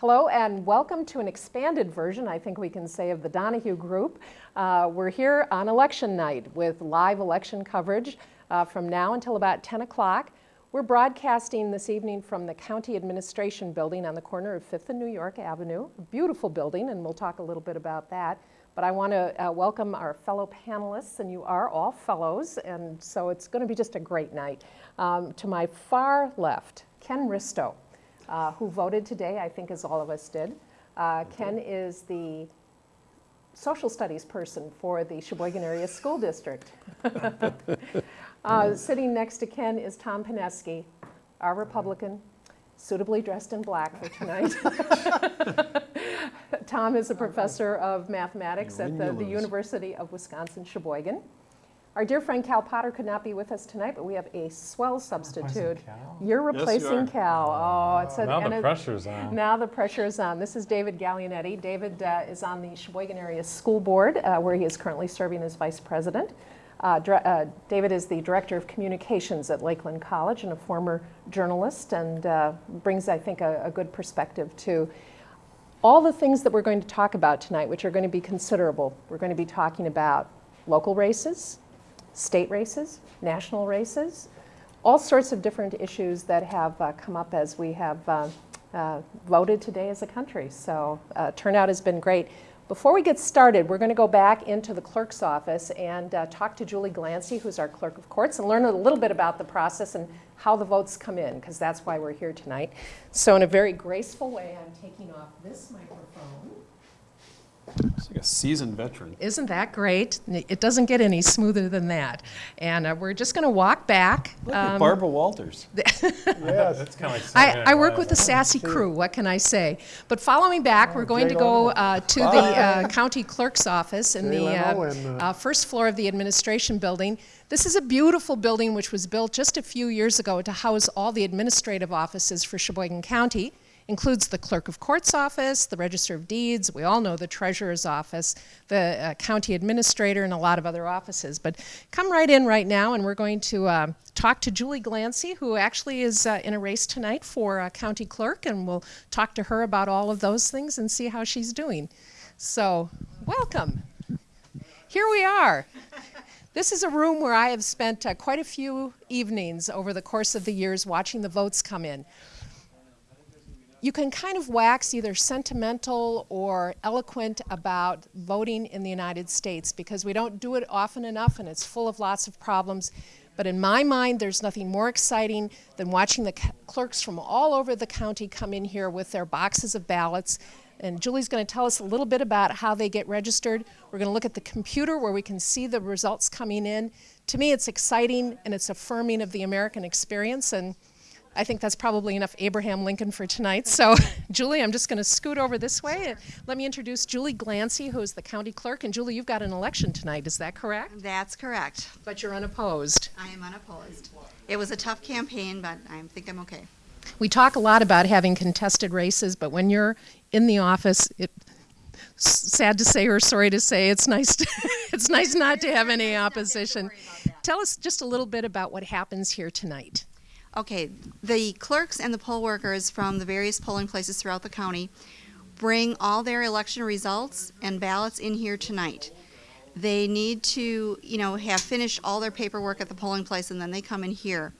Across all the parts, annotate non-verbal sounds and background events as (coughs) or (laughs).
Hello and welcome to an expanded version, I think we can say, of the Donahue Group. Uh, we're here on election night with live election coverage uh, from now until about 10 o'clock. We're broadcasting this evening from the County Administration Building on the corner of 5th and New York Avenue. Beautiful building, and we'll talk a little bit about that. But I want to uh, welcome our fellow panelists, and you are all fellows, and so it's going to be just a great night. Um, to my far left, Ken Risto uh, who voted today, I think as all of us did. Uh, Ken is the social studies person for the Sheboygan Area School District. (laughs) uh, sitting next to Ken is Tom Pineski, our Republican, suitably dressed in black for tonight. (laughs) Tom is a professor of mathematics at the, the University of Wisconsin-Sheboygan. Our dear friend Cal Potter could not be with us tonight, but we have a swell substitute. You're replacing Yes, you Cal. Oh, it's a, Now the it- pressure's on. Now the pressure is on. This is David Gallianetti. David uh, is on the Sheboygan Area School Board, uh, where he is currently serving as vice president. Uh, dir- uh, David is the director of communications at Lakeland College and a former journalist, and uh, brings, I think, a, a good perspective to all the things that we're going to talk about tonight, which are going to be considerable. We're going to be talking about local races, state races, national races, all sorts of different issues that have uh, come up as we have uh, uh, voted today as a country. So uh, turnout has been great. Before we get started, we're going to go back into the clerk's office and uh, talk to Julie Glancy, who's our clerk of courts, and learn a little bit about the process and how the votes come in, because that's why we're here tonight. So in a very graceful way, I'm taking off this microphone. It's like a seasoned veteran. Isn't that great? It doesn't get any smoother than that. And uh, we're just going to walk back. Look at Um, Barbara Walters. (laughs) Yes. That's kind of like I, I work with a sassy crew, what can I say? But following back, we're going to go uh, to the uh, county clerk's office in Jay the Leno uh, and, uh, uh, first floor of the administration building. This is a beautiful building which was built just a few years ago to house all the administrative offices for Sheboygan County. Includes the clerk of court's office, the register of deeds, we all know the treasurer's office, the uh, county administrator, and a lot of other offices. But come right in right now, and we're going to uh, talk to Julie Glancy, who actually is uh, in a race tonight for uh, county clerk, and we'll talk to her about all of those things and see how she's doing. So, welcome. Here we are. This is a room where I have spent uh, quite a few evenings over the course of the years watching the votes come in. You can kind of wax either sentimental or eloquent about voting in the United States because we don't do it often enough and it's full of lots of problems. But in my mind, there's nothing more exciting than watching the clerks from all over the county come in here with their boxes of ballots. And Julie's going to tell us a little bit about how they get registered. We're going to look at the computer where we can see the results coming in. To me, it's exciting and it's affirming of the American experience. And I think that's probably enough Abraham Lincoln for tonight. So, (laughs) Julie, I'm just going to scoot over this way. Let me introduce Julie Glancy, who is the county clerk. And Julie, you've got an election tonight. Is that correct? That's correct. But you're unopposed. I am unopposed. It was a tough campaign, but I think I'm okay. We talk a lot about having contested races, but when you're in the office, it, sad to say or sorry to say, it's nice. To, (laughs) it's nice not to have any (laughs) opposition. Tell us just a little bit about what happens here tonight. Okay, the clerks and the poll workers from the various polling places throughout the county bring all their election results and ballots in here tonight. They need to, you know, have finished all their paperwork at the polling place and then they come in here.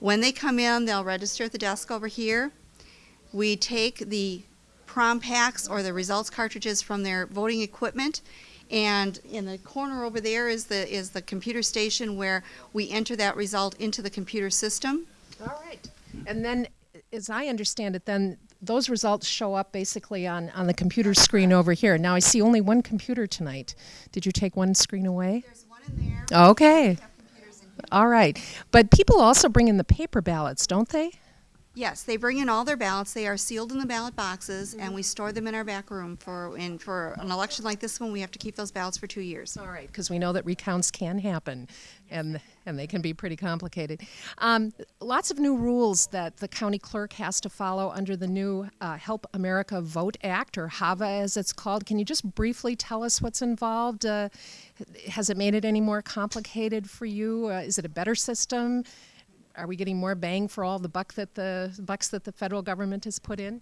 When they come in, they'll register at the desk over here. We take the PROM packs or the results cartridges from their voting equipment and in the corner over there is the is the computer station where we enter that result into the computer system. All right. And then, as I understand it, then those results show up basically on, on the computer screen over here. Now I see only one computer tonight. Did you take one screen away? There's one in there. Okay. We have computers in here. All right. But people also bring in the paper ballots, don't they? Yes, they bring in all their ballots. They are sealed in the ballot boxes, and we store them in our back room for. And for an election like this one, we have to keep those ballots for two years. All right, because we know that recounts can happen, and and they can be pretty complicated. Um, lots of new rules that the county clerk has to follow under the new uh, Help America Vote Act, or HAVA as it's called. Can you just briefly tell us what's involved? Uh, has it made it any more complicated for you? Uh, is it a better system? Are we getting more bang for all the buck that the bucks that the federal government has put in?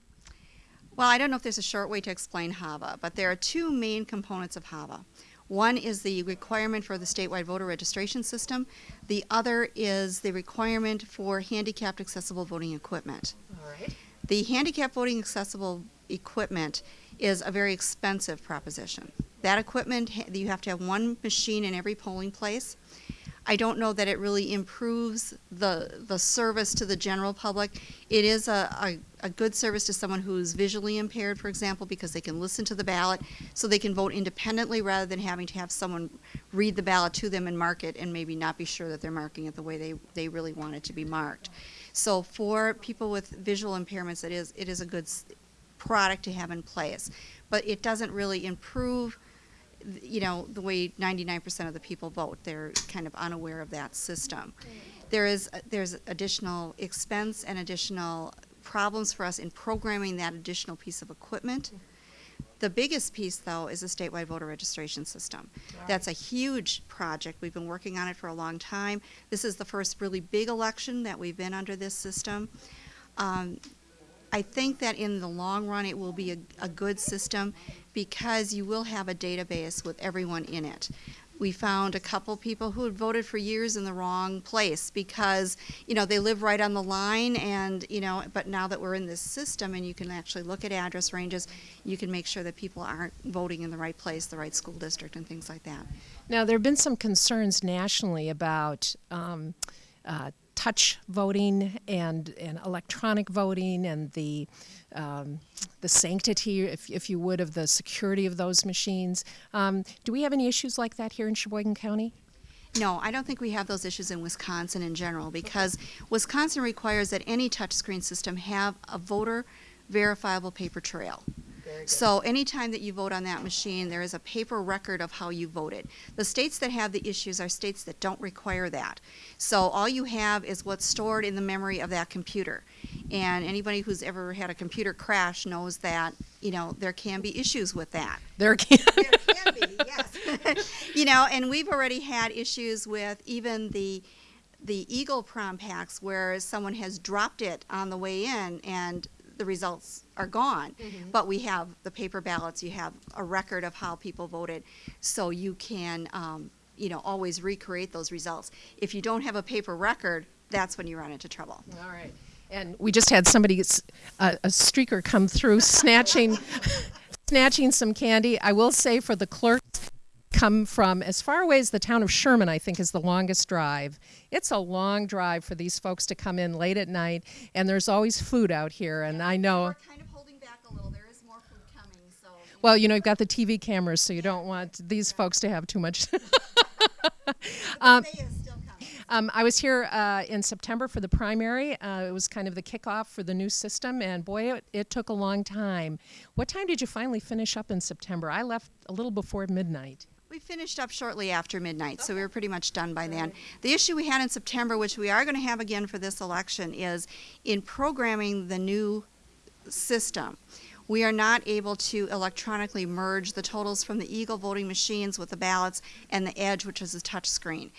Well, I don't know if there's a short way to explain HAVA, but there are two main components of HAVA. One is the requirement for the statewide voter registration system. The other is the requirement for handicapped accessible voting equipment. All right. The handicapped voting accessible equipment is a very expensive proposition. That equipment, you have to have one machine in every polling place. I don't know that it really improves the, the service to the general public. It is a, a, a good service to someone who's visually impaired, for example, because they can listen to the ballot, so they can vote independently rather than having to have someone read the ballot to them and mark it and maybe not be sure that they're marking it the way they, they really want it to be marked. So for people with visual impairments, it is, it is a good product to have in place. But it doesn't really improve, you know, the way 99% of the people vote. They're kind of unaware of that system. There is, there's additional expense and additional problems for us in programming that additional piece of equipment. The biggest piece, though, is the statewide voter registration system. That's a huge project. We've been working on it for a long time. This is the first really big election that we've been under this system. Um, I think that in the long run, it will be a, a good system because you will have a database with everyone in it. We found a couple people who had voted for years in the wrong place because, you know, they live right on the line and, you know, but now that we're in this system and you can actually look at address ranges, you can make sure that people aren't voting in the right place, the right school district and things like that. Now, there have been some concerns nationally about um, uh, touch voting and, and electronic voting and the, um, the sanctity, if, if you would, of the security of those machines. Um, do we have any issues like that here in Sheboygan County? No, I don't think we have those issues in Wisconsin in general because Wisconsin requires that any touchscreen system have a voter verifiable paper trail. So anytime that you vote on that machine, there is a paper record of how you voted. The states that have the issues are states that don't require that. So all you have is what's stored in the memory of that computer. And anybody who's ever had a computer crash knows that, you know, there can be issues with that. There can. There can be, yes. (laughs) you know, and we've already had issues with even the the Eagle PROM packs where someone has dropped it on the way in and the results are gone. But we have the paper ballots, you have a record of how people voted, so you can, um, you know, always recreate those results. If you don't have a paper record, that's when you run into trouble. All right. And we just had somebody, a streaker come through snatching, (laughs) snatching some candy. I will say for the clerks, come from as far away as the town of Sherman, I think is the longest drive. It's a long drive for these folks to come in late at night, and there's always food out here. And I know, We're kind of holding back a little. There is more food coming, so. well, you know, you've got the TV cameras, so you don't want these folks to have too much. (laughs) (laughs) Um, is still coming. Um, I was here uh, in September for the primary. Uh, it was kind of the kickoff for the new system, and boy, it, it took a long time. What time did you finally finish up in September? I left a little before midnight. We finished up shortly after midnight, so we were pretty much done by then. The issue we had in September, which we are going to have again for this election, is in programming the new system. We are not able to electronically merge the totals from the Eagle voting machines with the ballots and the Edge, which is a touch screen.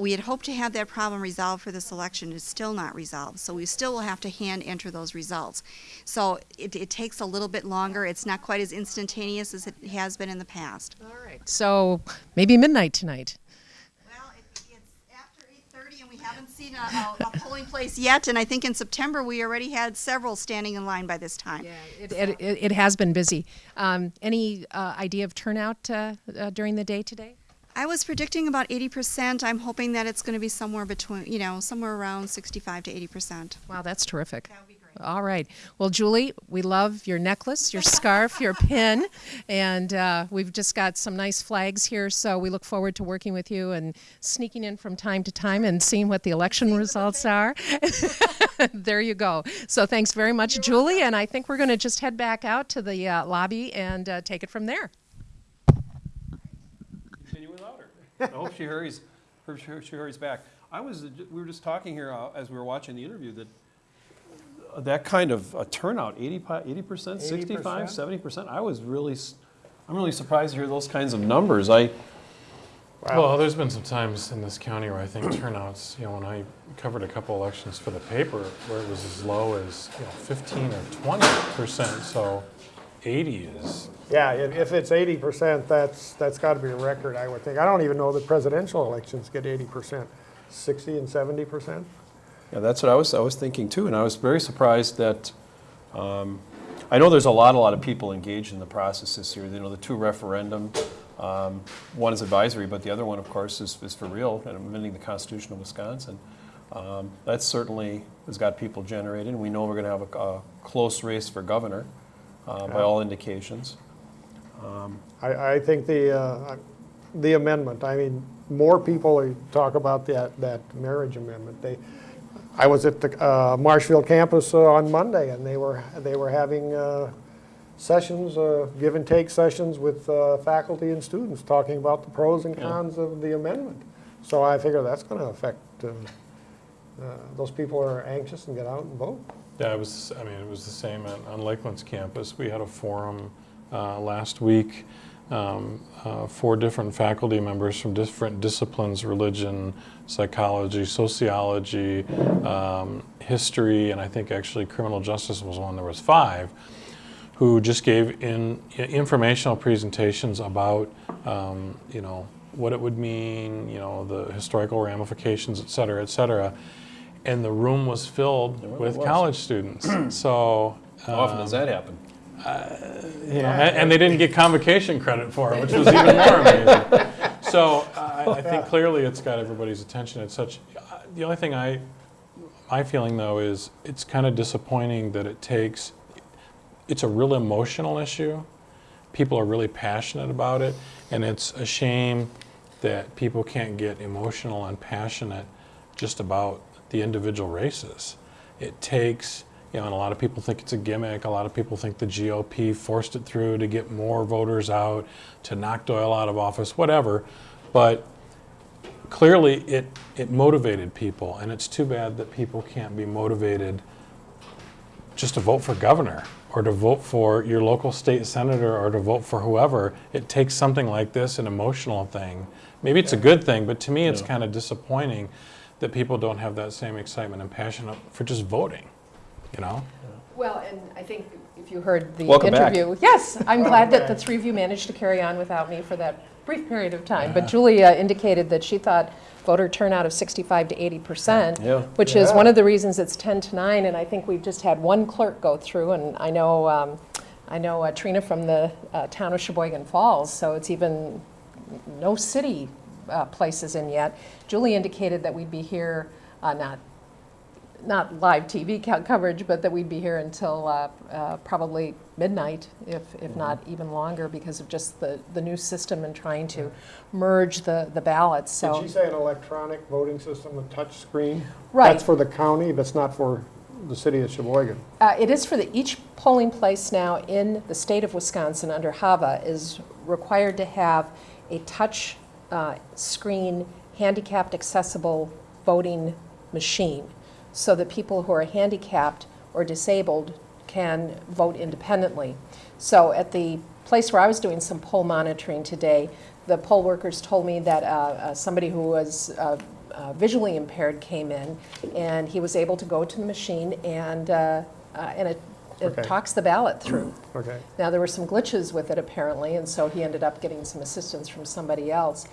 We had hoped to have that problem resolved for this election. It's still not resolved, so we still will have to hand enter those results. So it, it takes a little bit longer. It's not quite as instantaneous as it has been in the past. All right. So maybe midnight tonight. Well, it, it's after eight thirty, and we haven't seen a, a, a polling place yet. And I think in September we already had several standing in line by this time. It, it, it, it has been busy. Um, any uh, idea of turnout uh, uh, during the day today? I was predicting about eighty percent. I'm hoping that it's going to be somewhere between, you know, somewhere around sixty-five to eighty percent. Wow, that's terrific. That would be great. All right. Well, Julie, we love your necklace, your scarf, your (laughs) pin, and uh, we've just got some nice flags here. So we look forward to working with you and sneaking in from time to time and seeing what the election results are. (laughs) there you go. So thanks very much, Julie. And I think we're going to just head back out to the uh, lobby and uh, take it from there. Continue without her. I hope she hurries, her- she she hurries back. I was, we were just talking here uh, as we were watching the interview that uh, that kind of a turnout, 80 percent, 65, 70 percent, I was really, s- I'm really surprised to hear those kinds of numbers. I, Well, there's been some times in this county where I think (clears throat) turnouts, you know, when I covered a couple elections for the paper, where it was as low as, you know, 15 or 20 percent, so 80 is, Yeah, if, if it's eighty percent, that's, that's gotta be a record, I would think. I don't even know that presidential elections get eighty percent. Sixty and seventy percent? Yeah, that's what I was, I was thinking too, and I was very surprised that, um, I know there's a lot, a lot of people engaged in the process this year, you know, the two referendum, um, one is advisory, but the other one, of course, is, is for real, and amending the Constitution of Wisconsin. Um, That certainly has got people generated, and we know we're gonna have a, a close race for governor, uh, by all indications. I, I think the, uh, the amendment, I mean, more people talk about that, that marriage amendment. They, I was at the uh, Marshfield campus uh, on Monday, and they were, they were having uh, sessions, uh, give and take sessions with uh, faculty and students, talking about the pros and Yeah. cons of the amendment. So I figure that's going to affect, uh, uh, those people are anxious and get out and vote. Yeah, it was, I mean, it was the same on on Lakeland's campus. We had a forum uh, last week, um, uh, four different faculty members from different disciplines, religion, psychology, sociology, um, history, and I think actually criminal justice was one, there was five, who just gave in informational presentations about, um, you know, what it would mean, you know, the historical ramifications, et cetera, et cetera. And the room was filled It with was. college students. (clears throat) So, How often does that happen? you know, and, and they didn't get convocation credit for it, which was even more (laughs) amazing. So I, I think clearly it's got everybody's attention. It's such. uh, The only thing I, my feeling though is it's kind of disappointing that it takes. It's a real emotional issue. People are really passionate about it, and it's a shame that people can't get emotional and passionate just about the individual races. It takes, you know, and a lot of people think it's a gimmick. A lot of people think the GOP forced it through to get more voters out, to knock Doyle out of office, whatever. But clearly, it, it motivated people, and it's too bad that people can't be motivated just to vote for governor or to vote for your local state senator or to vote for whoever. It takes something like this, an emotional thing. Maybe it's a good thing, but to me, it's Yeah. kind of disappointing that people don't have that same excitement and passion for just voting, you know? Well, and I think if you heard the Welcome back. interview, yes, I'm glad that the three of you managed to carry on without me for that brief period of time. But Julia indicated that she thought voter turnout of 65 to 80 percent, Yeah. which is one of the reasons it's 10 to 9. And I think we've just had one clerk go through, and I know, um, I know uh, Trina from the uh, town of Sheboygan Falls, so it's even no city uh, places in yet. Julie indicated that we'd be here, uh, not not live TV co- coverage, but that we'd be here until uh, uh, probably midnight, if, if not even longer, because of just the, the new system and trying to merge the, the ballots, Did so. she say an electronic voting system, a touch screen? Right. That's for the county, that's not for the city of Sheboygan. Uh, It is for the, each polling place now in the state of Wisconsin under HAVA is required to have a touch uh, screen handicapped accessible voting machine so that people who are handicapped or disabled can vote independently. So at the place where I was doing some poll monitoring today, the poll workers told me that uh, uh, somebody who was uh, uh, visually impaired came in, and he was able to go to the machine, and, uh, and it, it Okay. talks the ballot through. (clears throat) Okay. Now, there were some glitches with it apparently, and so he ended up getting some assistance from somebody else.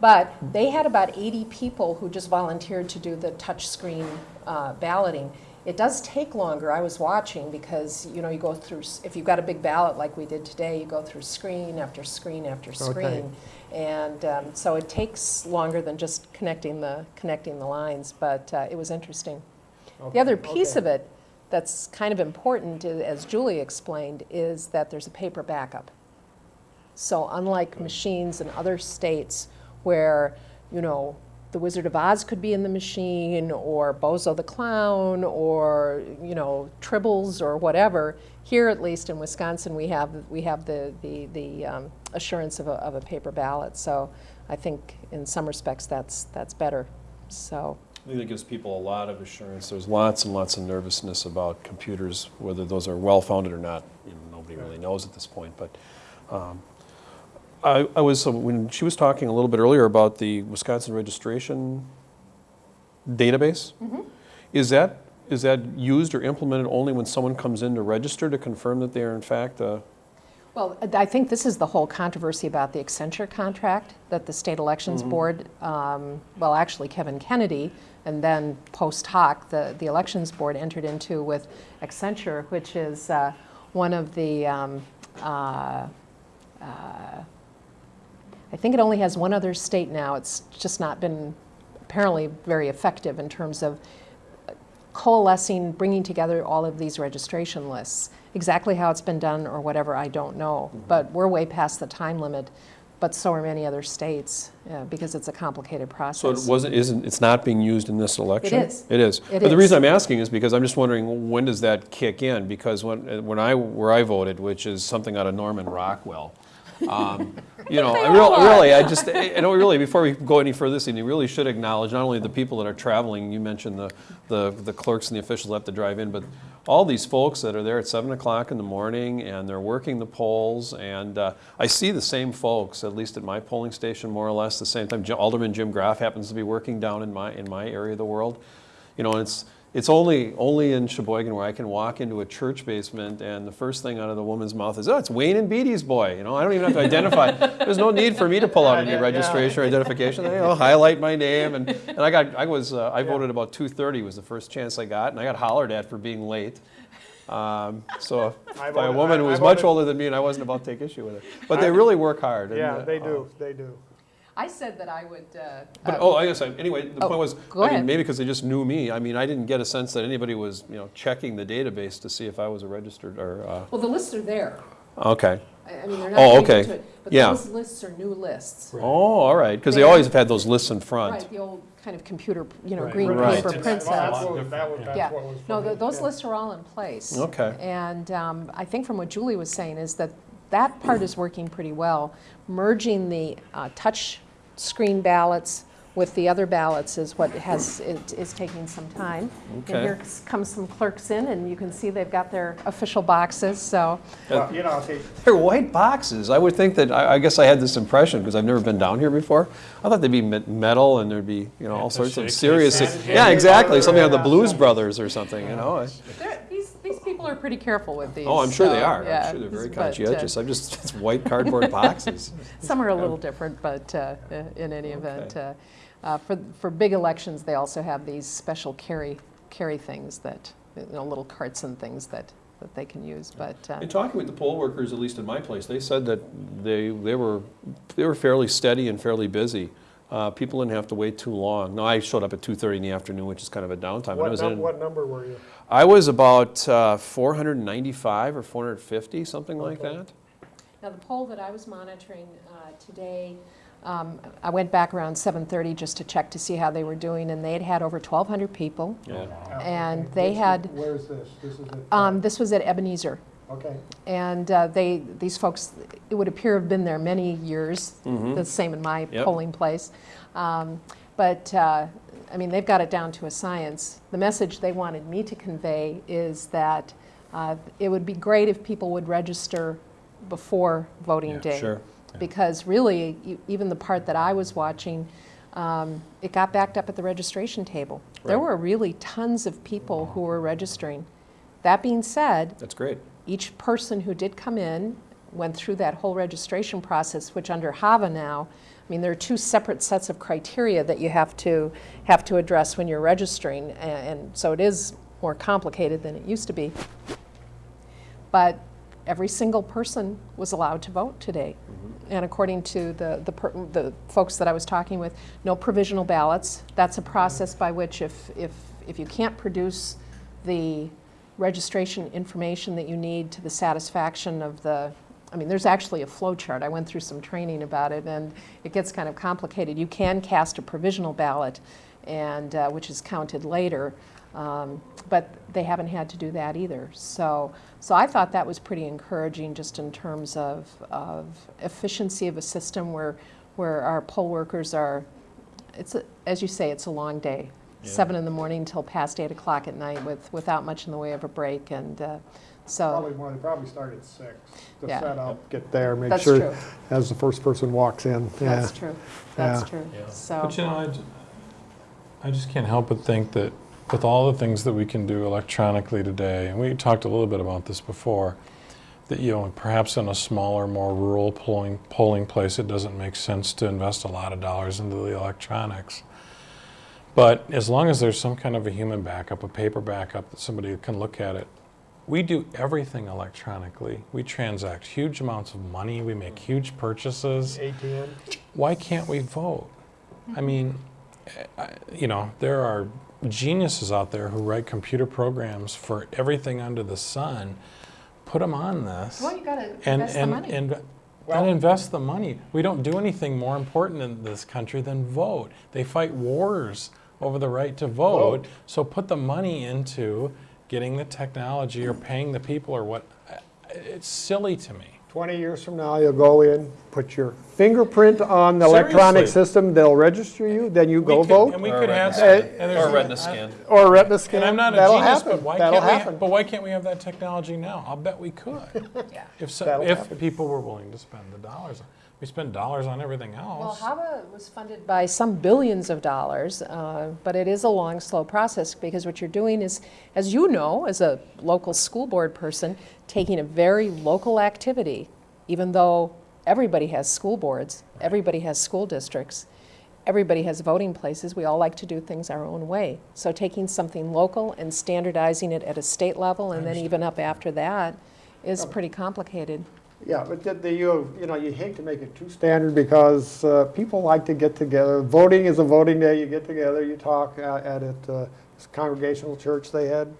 But they had about 80 people who just volunteered to do the touchscreen uh, balloting. It does take longer. I was watching because, you know, you go through, if you've got a big ballot like we did today, you go through screen after screen after screen. Okay. And um, so it takes longer than just connecting the, connecting the lines, but uh, it was interesting. The other piece Okay. of it that's kind of important, as Julie explained, is that there's a paper backup. So unlike machines in other states where, you know, the Wizard of Oz could be in the machine, or Bozo the Clown, or, you know, Tribbles or whatever, here at least in Wisconsin, we have, we have the, the, the um, assurance of a, of a paper ballot. So I think in some respects, that's, that's better. So, I think it gives people a lot of assurance. There's lots and lots of nervousness about computers, whether those are well-founded or not, you know, nobody really knows at this point. But um, I, I was, uh, when she was talking a little bit earlier about the Wisconsin registration database, is that, is that used or implemented only when someone comes in to register to confirm that they are in fact uh, Well, I think this is the whole controversy about the Accenture contract that the State Elections Board, um, well, actually Kevin Kennedy, and then post hoc, the, the Elections Board entered into with Accenture, which is uh, one of the, um, uh, uh, I think it only has one other state now. It's just not been apparently very effective in terms of coalescing, bringing together all of these registration lists. Exactly how it's been done or whatever, I don't know. But we're way past the time limit, but so are many other states, uh, because it's a complicated process. So it wasn't, isn't, it's not being used in this election? is. It is. It But the reason I'm asking is because I'm just wondering, when does that kick in? Because when, when I, where I voted, which is something out of Norman Rockwell, um, (laughs) you know, I real- really, I just, I know really, before we go any further, this, you really should acknowledge not only the people that are traveling, you mentioned the, the the clerks and the officials that have to drive in, but all these folks that are there at seven o'clock in the morning and they're working the polls, and uh, I see the same folks, at least at my polling station, more or less the same time. Alderman Jim Graff happens to be working down in my, in my area of the world. You know, and it's, it's only, only in Sheboygan where I can walk into a church basement and the first thing out of the woman's mouth is, oh, it's Wayne and Beatty's boy. You know, I don't even have to identify. (laughs) There's no need for me to pull out any registration or identification. They, know, (laughs) highlight my name and, and I got, I was, uh, I voted about 2:30 was the first chance I got and I got hollered at for being late. Um, so I by a woman I- who was much older than me and I wasn't about to take issue with it. But they really work hard. and, Yeah, uh, they do, they do. I said that I would, uh, but, oh, I guess, I- anyway, the Oh, point was, go I mean, maybe because they just knew me, I mean, I didn't get a sense that anybody was, you know, checking the database to see if I was a registered, or, uh, well, the lists are there. okay. I I mean, they're not. Oh, okay. to it, But Yeah. those lists are new lists. Oh, all right, because they They always have had those lists in front. Right, the old kind of computer, you know, Right. green Right. paper It's- print it's a sets. lot That's what, that was, different, Yeah, that's what was. no, funny, th- those yeah. lists are all in place. Okay. And um, I think from what Julie was saying is that that part is working pretty well. Merging the uh, touch screen ballots with the other ballots is what has, it is taking some time. Okay. And here comes some clerks in, and you can see they've got their official boxes, so. Well, You know, see, They're white boxes. I would think that, I, I guess I had this impression, because I've never been down here before. I thought they'd be metal and there'd be, you know, all sorts of serious. hand. Yeah, exactly, something like the Blues Brothers or something, you know? I- They're- These, these people are pretty careful with these. Oh, I'm sure they are. yeah, I'm sure they're very (laughs) but, uh, conscientious. I'm just, (laughs) it's white cardboard boxes. (laughs) Some are a little different, but uh, in any event, uh, uh, for, for big elections, they also have these special carry, carry things that, you know, little carts and things that, that they can use, but, uh, In talking with the poll workers, at least in my place, they said that they, they were, they were fairly steady and fairly busy. Uh, people didn't have to wait too long. Now, I showed up at 2:30 in the afternoon, which is kind of a downtime. but I what, was num- in- what number were you? I was about uh, 495 or 450, something like Okay. that. Now, the poll that I was monitoring uh, today, um, I went back around 7:30 just to check to see how they were doing, and they had had over 1,200 people. Yeah. And they had- Where's this? This is it? Um, This was at Ebenezer, Okay. and uh, they, these folks, it would appear have been there many years, the same in my Yep. polling place. Um, But, uh, I mean, they've got it down to a science. The message they wanted me to convey is that uh, it would be great if people would register before voting Yeah, day. sure. Because really, e- even the part that I was watching, um, it got backed up at the registration table. There were really tons of people who were registering. That being said, That's great. each person who did come in went through that whole registration process, which under HAVA now, I mean, there are two separate sets of criteria that you have to, have to address when you're registering, a- and so it is more complicated than it used to be. But every single person was allowed to vote today. Mm-hmm. And according to the, the, per- the folks that I was talking with, no provisional ballots. That's a process by which if, if, if you can't produce the registration information that you need to the satisfaction of the, I mean, there's actually a flow chart. I went through some training about it, and it gets kind of complicated. You can cast a provisional ballot, and, uh, which is counted later, um, but they haven't had to do that either. So, so I thought that was pretty encouraging just in terms of, of efficiency of a system where, where our poll workers are, it's, a, as you say, it's a long day. seven in the morning till past eight o'clock at night with, without much in the way of a break, and uh, so, Probably more, they probably start at six to Yeah. set up, get there, make That's sure true. as the first person walks in. Yeah. that's true, that's Yeah. true, Yeah. so. But you know, I, I just can't help but think that with all the things that we can do electronically today, and we talked a little bit about this before, that you know, perhaps in a smaller, more rural polling polling place, it doesn't make sense to invest a lot of dollars into the electronics. But as long as there's some kind of a human backup, a paper backup that somebody can look at it, we do everything electronically. We transact huge amounts of money. We make huge purchases ATM? why can't we vote? I mean, eh, you know, there are geniuses out there who write computer programs for everything under the sun. Put them on this. Well, you gotta and, invest the money. And, Well- and invest the money. We don't do anything more important in this country than vote. They fight wars over the right to vote. Vote. So put the money into getting the technology or paying the people or what. It's silly to me. 20 years from now, you'll go in, put your fingerprint on the electronic Seriously. system, they'll register you, then you We go could- vote, And we Or could a have retina that. scan. and Or a retina I- scan. or retina scan. And I'm not a That'll genius, happen. but why That'll can't we? happen. But why can't we have that technology now? I'll bet we could. Yeah. If so, if happen. people were willing to spend the dollars, we spend dollars on everything else. Well. HAVA was funded by some billions of dollars, uh, but it is a long, slow process because what you're doing is, as you know, as a local school board person, taking a very local activity, even though everybody has school boards, everybody has school districts, everybody has voting places, we all like to do things our own way. So taking something local and standardizing it at a state level and then even up after that is pretty complicated. Yeah, but the- the, you, you know, you hate to make it too standard because uh, people like to get together. Voting is a voting day, you get together, you talk at at it. uh, this Congregational church, they had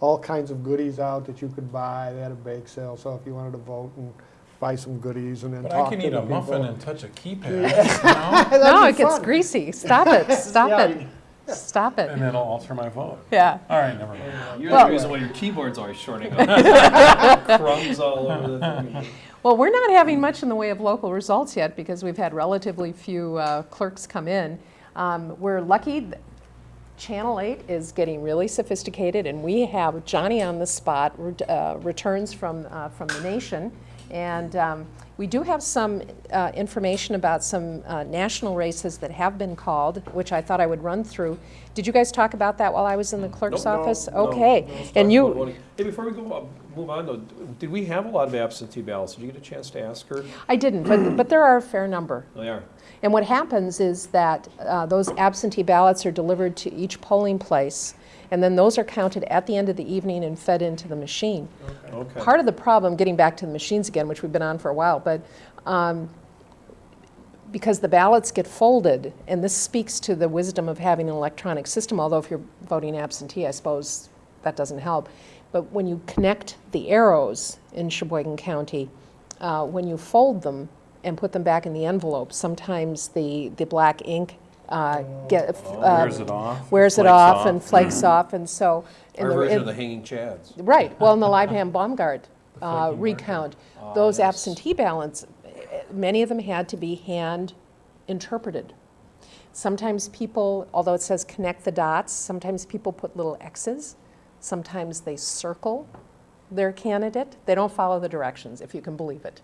all kinds of goodies out that you could buy. They had a bake sale, so if you wanted to vote and buy some goodies and then But talk I can the eat a people. muffin and touch a keypad, (laughs) you know? (laughs) No, it be gets greasy. Stop it, stop Yeah, it, stop it. and it'll alter my vote. Yeah. All right, never mind. You're Well- the reason why your keyboard's always shorting (laughs) up. Crumbs all over the thing. Well, we're not having much in the way of local results yet because we've had relatively few uh, clerks come in. Um, We're lucky, Channel 8 is getting really sophisticated, and we have Johnny on the spot, uh, returns from, uh, from the nation. And um, we do have some uh, information about some uh, national races that have been called, which I thought I would run through. Did you guys talk about that while I was in the clerk's Nope. office? No, Okay. no, And you. Hey, before we go, uh, move on though, did we have a lot of absentee ballots? Did you get a chance to ask her? I didn't, but, but there are a fair number. (clears throat) They are. And what happens is that uh, those absentee ballots are delivered to each polling place, and then those are counted at the end of the evening and fed into the machine. Okay. Part of the problem, getting back to the machines again, which we've been on for a while, but um, because the ballots get folded, and this speaks to the wisdom of having an electronic system, although if you're voting absentee, I suppose that doesn't help. But when you connect the arrows in Sheboygan County, uh, when you fold them and put them back in the envelope, sometimes the, the black ink uh, get, uh, Wears it off. wears it flakes off and flakes off, and so. in Our the- version in- of the hanging chads. Right, (laughs) well, in the Leibham Baumgart uh, recount, Ah, those yes. absentee ballots, many of them had to be hand interpreted. Sometimes people, although it says connect the dots, sometimes people put little X's, sometimes they circle their candidate. They don't follow the directions, if you can believe it.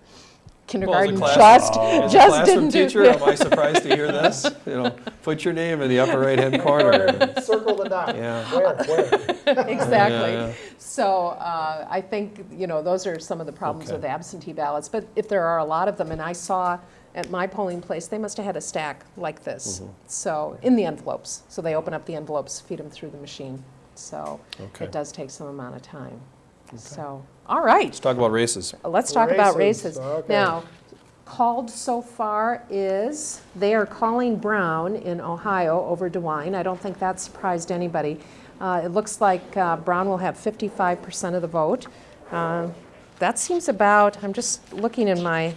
Kindergarten class- just, As a just classroom didn't do. teacher, (laughs) am I surprised to hear this? You know, put your name in the upper right-hand (laughs) corner. Circle the dot. Yeah. Where, where? (laughs) Exactly. yeah. So uh, I think, you know, those are some of the problems Okay. with absentee ballots. But if there are a lot of them, and I saw at my polling place, they must have had a stack like this. Mm-hmm. So, in the envelopes. So they open up the envelopes, feed them through the machine. So Okay. it does take some amount of time. So, all right. Let's talk about races. Let's talk about Races, races. okay. Now, called so far is, they are calling Brown in Ohio over DeWine. I don't think that surprised anybody. Uh, It looks like uh, Brown will have 55% of the vote. Uh, That seems about, I'm just looking in my,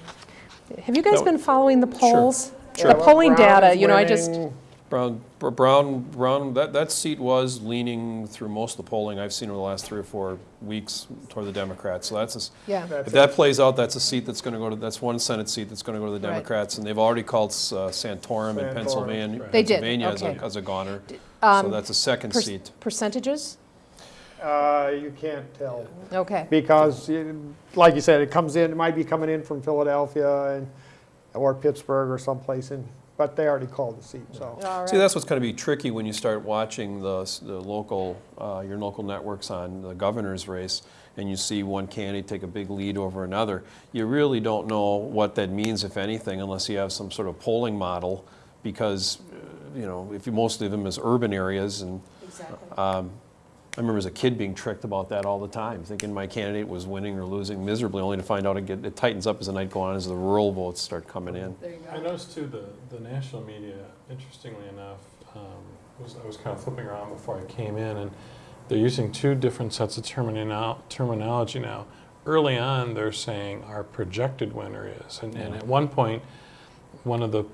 have you guys No. been following the polls? Sure. The polling Brown data, you know, I just, winning. Brown, Brown, Brown, that, that seat was leaning through most of the polling I've seen over the last three or four weeks toward the Democrats. So that's, a s- yeah. That's if that plays out, that's a seat that's going to go to, that's one Senate seat that's going to go to the Right. Democrats. And they've already called uh, Santorum in Santorum. Pennsylvania, They did, Pennsylvania as a, as a goner. So that's a second Per- seat. Percentages? Uh, You can't tell. Okay. Because, it- like you said, it comes in, it might be coming in from Philadelphia and, or Pittsburgh or someplace, and, but they already called the seat, so. All See, that's what's going to be tricky when you start watching the, the local, uh, your local networks on the governor's race, and you see one candidate take a big lead over another. You really don't know what that means, if anything, unless you have some sort of polling model, because, uh, you know, if you, most of them is urban areas, and Exactly. I remember as a kid being tricked about that all the time, thinking my candidate was winning or losing miserably, only to find out it, get, it tightens up as the night goes on, as the rural votes start coming in. There you I noticed too, the, the national media, interestingly enough, um, was, I was kind of flipping around before I came in, and they're using two different sets of terminal, terminology now. Early on, they're saying our projected winner is, and, and at one point, one of the,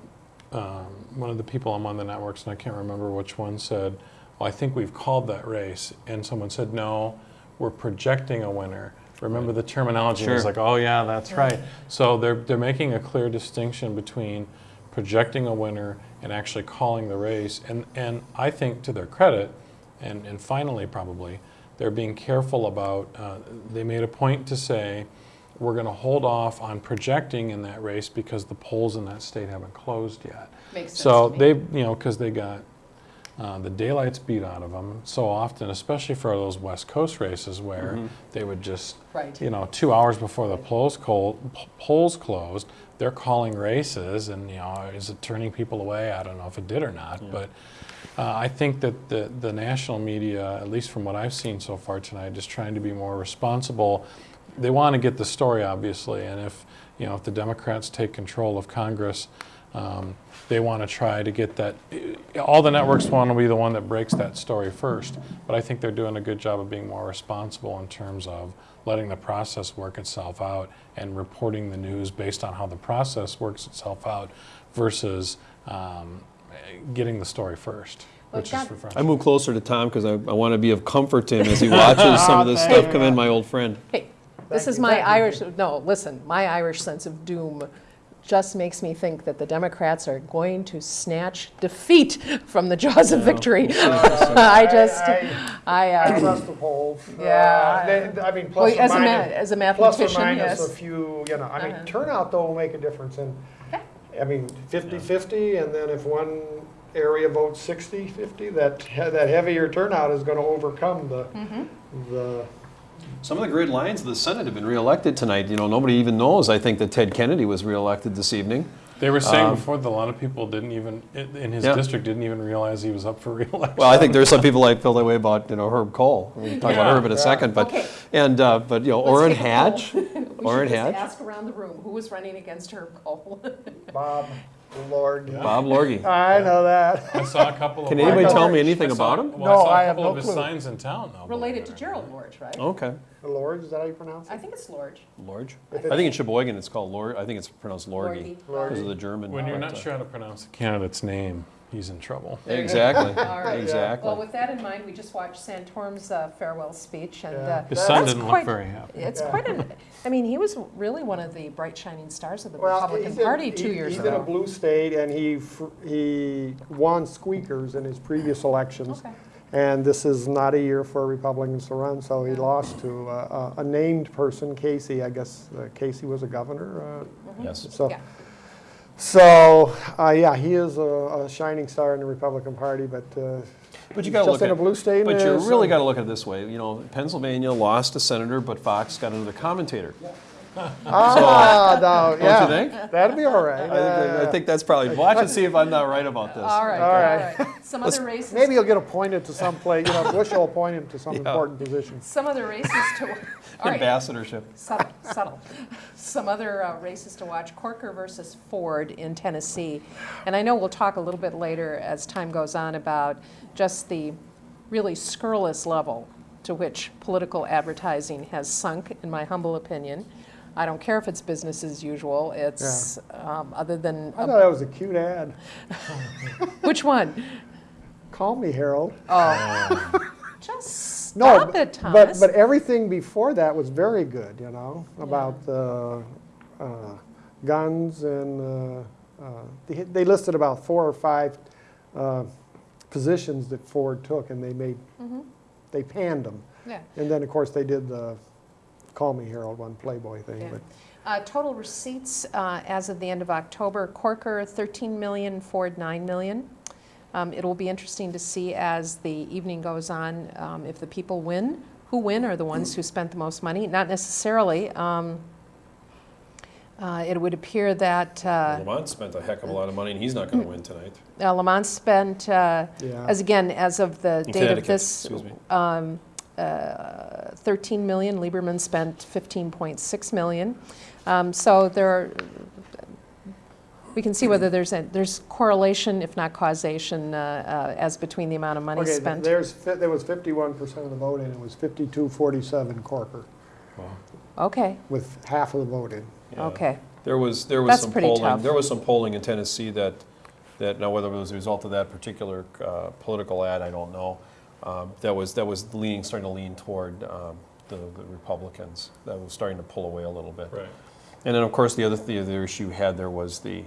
um, one of the people on one of the networks, and I can't remember which one, said, well, I think we've called that race, and someone said, no, we're projecting a winner. Remember the terminology, and it's Sure. like, oh yeah, that's right. So they're, they're making a clear distinction between projecting a winner and actually calling the race. And, and I think to their credit, and, and finally probably, they're being careful about, uh, they made a point to say, we're going to hold off on projecting in that race because the polls in that state haven't closed yet. Makes sense So to me. they, you know, because they got uh, the daylights beat out of them so often, especially for those West Coast races where they would just, Right. you know, two hours before the polls, col- polls closed, they're calling races, and you know, is it turning people away? I don't know if it did or not, but uh, I think that the the national media, at least from what I've seen so far tonight, is trying to be more responsible. They want to get the story, obviously, and if you know, if the Democrats take control of Congress. Um, they want to try to get that. All the networks want to be the one that breaks that story first, but I think they're doing a good job of being more responsible in terms of letting the process work itself out and reporting the news based on how the process works itself out versus um, getting the story first, which is God- I move closer to Tom because I, I want to be of comfort to him as he (laughs) watches some of this stuff come in, my old friend. Hey, this Thank is you, my thank you. Irish, no, listen, my Irish sense of doom just makes me think that the Democrats are going to snatch defeat from the jaws of victory. (laughs) I just, I- I, I uh, trust the polls. (laughs) Uh, Yeah. they- I mean, well, plus or as a ma- minus, as a plus or mathematician, minus a few, you know, I mean, Uh-huh. turnout though will make a difference, and, I mean, 50-50, and then if one area votes 60-50, that, that heavier turnout is gonna overcome the, Mm-hmm. the, Some of the great lines of the Senate have been reelected tonight. You know, nobody even knows, I think, that Ted Kennedy was reelected this evening. They were saying Um, before that a lot of people didn't even, in in his Yeah. district, didn't even realize he was up for (laughs) reelection. Well, I think there's some people that feel that way about, you know, Herb Kohl. We'll talk about Herb in a Yeah. second, but, Okay. and, uh, but, you know, Let's Orrin take a poll. Hatch. (laughs) we Orrin should Hatch. ask around the room, who was running against Herb Kohl? Bob, (laughs) Lord. Bob Lorgy. I know that. I saw a couple of. Can anybody I know. tell me anything saw- about him? Well, I saw I a have couple no of his clue. signs in town, though. Related to believe it or Gerald Lorge, right? Okay. Lord, is that how you pronounce it? I think it's Lorge. Lorge? I think in Sheboygan it's called Lor, I think it's pronounced Lorgy. Lorgy. Because of the German. not. When you're not sure how to pronounce the candidate's name, he's in trouble. (laughs) Exactly, All right. exactly. Well, with that in mind, we just watched Santorum's uh, farewell speech, and Yeah. uh, His son didn't look very happy. It's Yeah. quite an. I mean, he was really one of the bright shining stars of the Well, Republican he's in- Party two he- years He's in a blue state, and he, fr- he won squeakers in his previous elections. Okay. And this is not a year for Republicans to run, so he lost to uh, a a named person, Casey. I guess uh, Casey was a governor. uh, Yes. So, Yeah. So uh, yeah, he is a a shining star in the Republican Party, but uh, But you gotta just look in a blue state. but you really uh, gotta look at it this way, you know, Pennsylvania lost a senator, but Fox got another commentator. Ah, no, Don't you think? That'd be all right. I think, I Uh, think that's probably, watch and see if I'm not right about this. All right. All All right. right. Some other races. Maybe he'll get appointed to some place, you know, Bush will appoint him to some Yeah. important position. Some other races to. All right. Ambassadorship. Subtle, subtle. Some other uh, races to watch, Corker versus Ford in Tennessee. And I know we'll talk a little bit later as time goes on about just the really scurrilous level to which political advertising has sunk, in my humble opinion. I don't care if it's business as usual, it's, um, other than, I thought that was a cute ad. (laughs) which one? Call me, Harold. (laughs) Just No, stop b- it, but, Thomas. but but everything before that was very good, you know, about the uh, guns and uh, uh, they, they listed about four or five uh, positions that Ford took, and they made, they panned them. Yeah. And then, of course, they did the Call Me Harold one Playboy thing, Yeah. but, Uh, Total receipts uh, as of the end of October, Corker 13 million, Ford 9 million. Um, It will be interesting to see as the evening goes on um, if the people win. Who win are the ones who spent the most money, not necessarily. um, uh, It would appear that uh, Lamont spent a heck of a lot of money, and he's not going to win tonight. uh, Lamont spent, uh, yeah. as again, as of the In date of this, um, uh, 13 million, Lieberman spent 15.6 million. Um, So there, are- we can see whether there's, a there's correlation, if not causation, uh, uh, as between the amount of money Okay, spent. there's, fi- there was fifty-one percent of the vote, and it was fifty-two, forty-seven Corker, Okay, with half of the vote in. Yeah. okay. There was, there was That's some polling, tough. there was some polling in Tennessee that, that, now whether it was a result of that particular uh, political ad, I don't know, um, that was, that was leaning, starting to lean toward um, the the Republicans. That was starting to pull away a little bit. Right. And then, of course, the other, the other issue you had there was the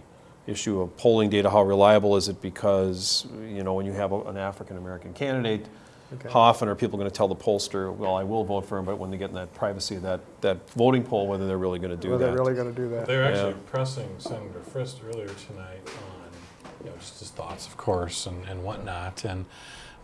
issue of polling data, how reliable is it? Because, you know, when you have a- an African-American candidate, Okay. how often are people going to tell the pollster, well, I will vote for him, but when they get in that privacy of that, that voting poll, whether they're really going to do Were that? they really gonna do that? They were actually Yeah. pressing Senator Frist earlier tonight on, you know, just his thoughts, of course, and, and whatnot. And,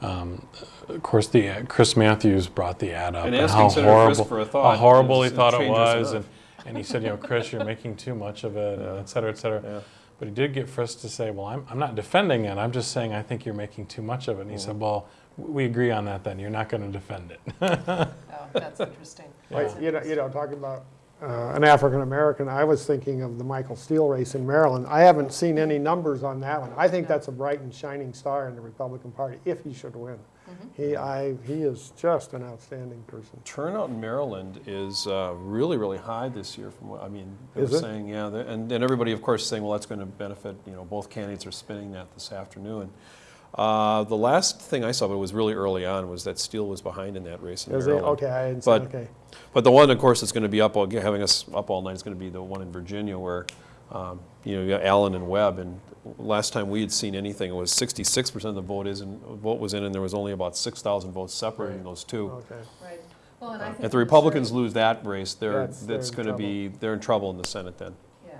um, of course, the, ad- Chris Matthews brought the ad up. And how Senator Frist horrible- for a thought How horrible he thought it was. And, and he said, you know, Chris, you're making too much of it, and et cetera, et cetera. Yeah. But he did get Frist to say, well, I'm, I'm not defending it. I'm just saying I think you're making too much of it. And he Mm-hmm. said, well, we agree on that then. You're not going to defend it. (laughs) Oh, that's interesting. Like, you know, you know, talking about uh, an African-American, I was thinking of the Michael Steele race in Maryland. I haven't seen any numbers on that one. I think that's a bright and shining star in the Republican Party, if he should win. He, I, he is just an outstanding person. Turnout in Maryland is uh, really, really high this year from what, I mean, they Is were it? saying, yeah, and, and everybody, of course, saying, well, that's going to benefit, you know, both candidates are spinning that this afternoon. Uh, The last thing I saw, but it was really early on, was that Steele was behind in that race in Is he? Maryland. Okay, I didn't But- okay. But the one, of course, that's going to be up, all having us up all night is going to be the one in Virginia where, um, you know, you got Allen and Webb. And last time we had seen anything, it was 66% of the vote is in, vote was in, and there was only about 6,000 votes separating those two. Okay. Right. Well, and I think If the Missouri- Republicans lose that race, they're, That's- they're that's going to be, they're in trouble in the Senate then. Yeah.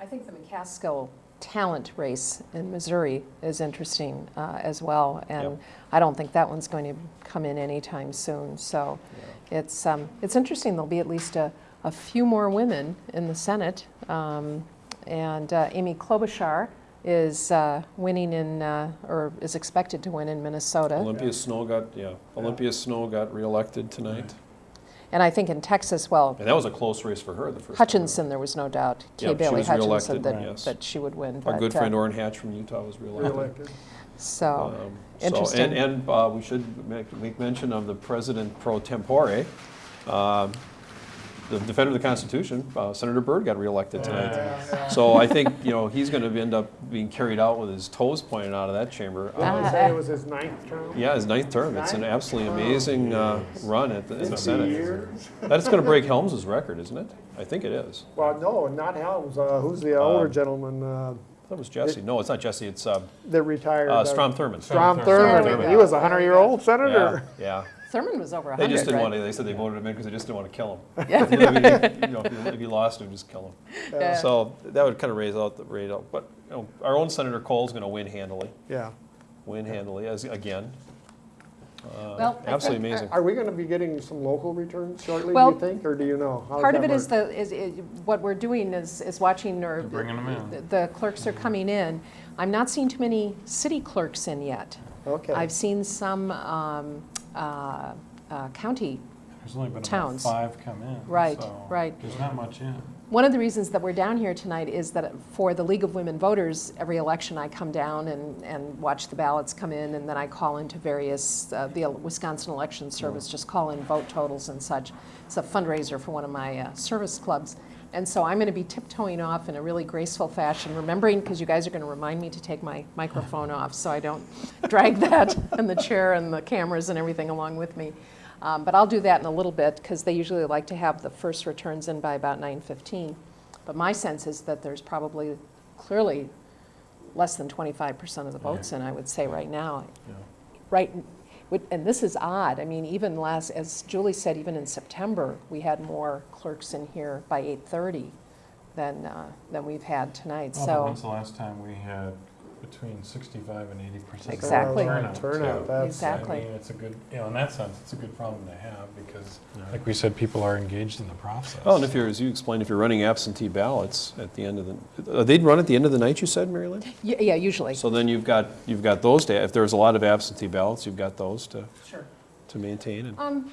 I think the McCaskill Talent race in Missouri is interesting uh, as well, and Yep. I don't think that one's going to come in anytime soon. So it's, um, it's interesting, there'll be at least a, a few more women in the Senate. Um, And uh, Amy Klobuchar is uh, winning in, uh, or is expected to win in Minnesota. Olympia Snowe got, yeah, Olympia Snowe got reelected tonight. And I think in Texas, well, And that was a close race for her the first time. Hutchison, there was no doubt. Kay she Bailey was Hutchison, reelected, that, yes. that she would win. Our but, good uh, friend Orrin Hatch from Utah was reelected. Reelected. So, Um, Interesting. So, and, and uh, we should make, make mention of the president pro tempore, um, the defender of the Constitution, uh, Senator Byrd got reelected tonight. So I think, you know, he's gonna end up being carried out with his toes pointed out of that chamber. (laughs) Did Uh, say it was his ninth term? Yeah, his ninth term. It's an absolutely amazing uh, run at the, in the Senate. years? That's gonna (laughs) break Helms's record, isn't it? I think it is. Well, no, not Helms, uh, who's the older Um, gentleman, uh, That was Jesse. No, it's not Jesse, it's uh, that retired? uh, Strom Thurmond. Strom Strom Thurmond, Thurmond. he was a hundred-year-old Yeah, senator. yeah. Thurmond was over 100, They just didn't right? want to, they said they voted him in because they just didn't want to kill him. (laughs) You know, if you (laughs) know, if he- if he lost, they'd just kill him. Yeah. So that would kind of raise out the rate out. But, you know, our own Senator Kohl's going to win handily, Yeah. win handily, as, again. Uh, Well, Absolutely think- amazing. Are we gonna be getting some local returns shortly, do you think, or do you know? How Part of that it is work? the, is, is, what we're doing is, is watching or. They're bringing 'em in. the- The clerks are coming in. I'm not seeing too many city clerks in yet. Okay. I've seen some, um, uh, uh, county. There's only been about Towns. five come in. Right, so right. There's not much in. One of the reasons that we're down here tonight is that for the League of Women Voters, every election I come down and, and watch the ballots come in, and then I call into various, uh, the Wisconsin Election Service, just call in vote totals and such. It's a fundraiser for one of my uh, service clubs. And so I'm going to be tiptoeing off in a really graceful fashion, remembering, because you guys are going to remind me to take my microphone off so I don't (laughs) drag that (laughs) and the chair and the cameras and everything along with me. Um, But I'll do that in a little bit, because they usually like to have the first returns in by about 9:15. But my sense is that there's probably clearly less than 25% of the votes in, I would say, right now. Yeah. Right, and this is odd, I mean, even last, as Julie said, even in September, we had more clerks in here by 8:30 than, uh, than we've had tonight, Well, but so. When's the last time we had between 65 and 80 percent? Exactly. Turnout, Turnout, too. that's- Exactly. I mean, it's a good, you know, in that sense, it's a good problem to have because, like we said, people are engaged in the process. Oh, and if you're, as you explained, if you're running absentee ballots at the end of the, uh, they'd run at the end of the night, you said, Mary Lynn? Y- Yeah, usually. So then you've got, you've got those, to if there's a lot of absentee ballots, you've got those to, Sure. to maintain. and- Um,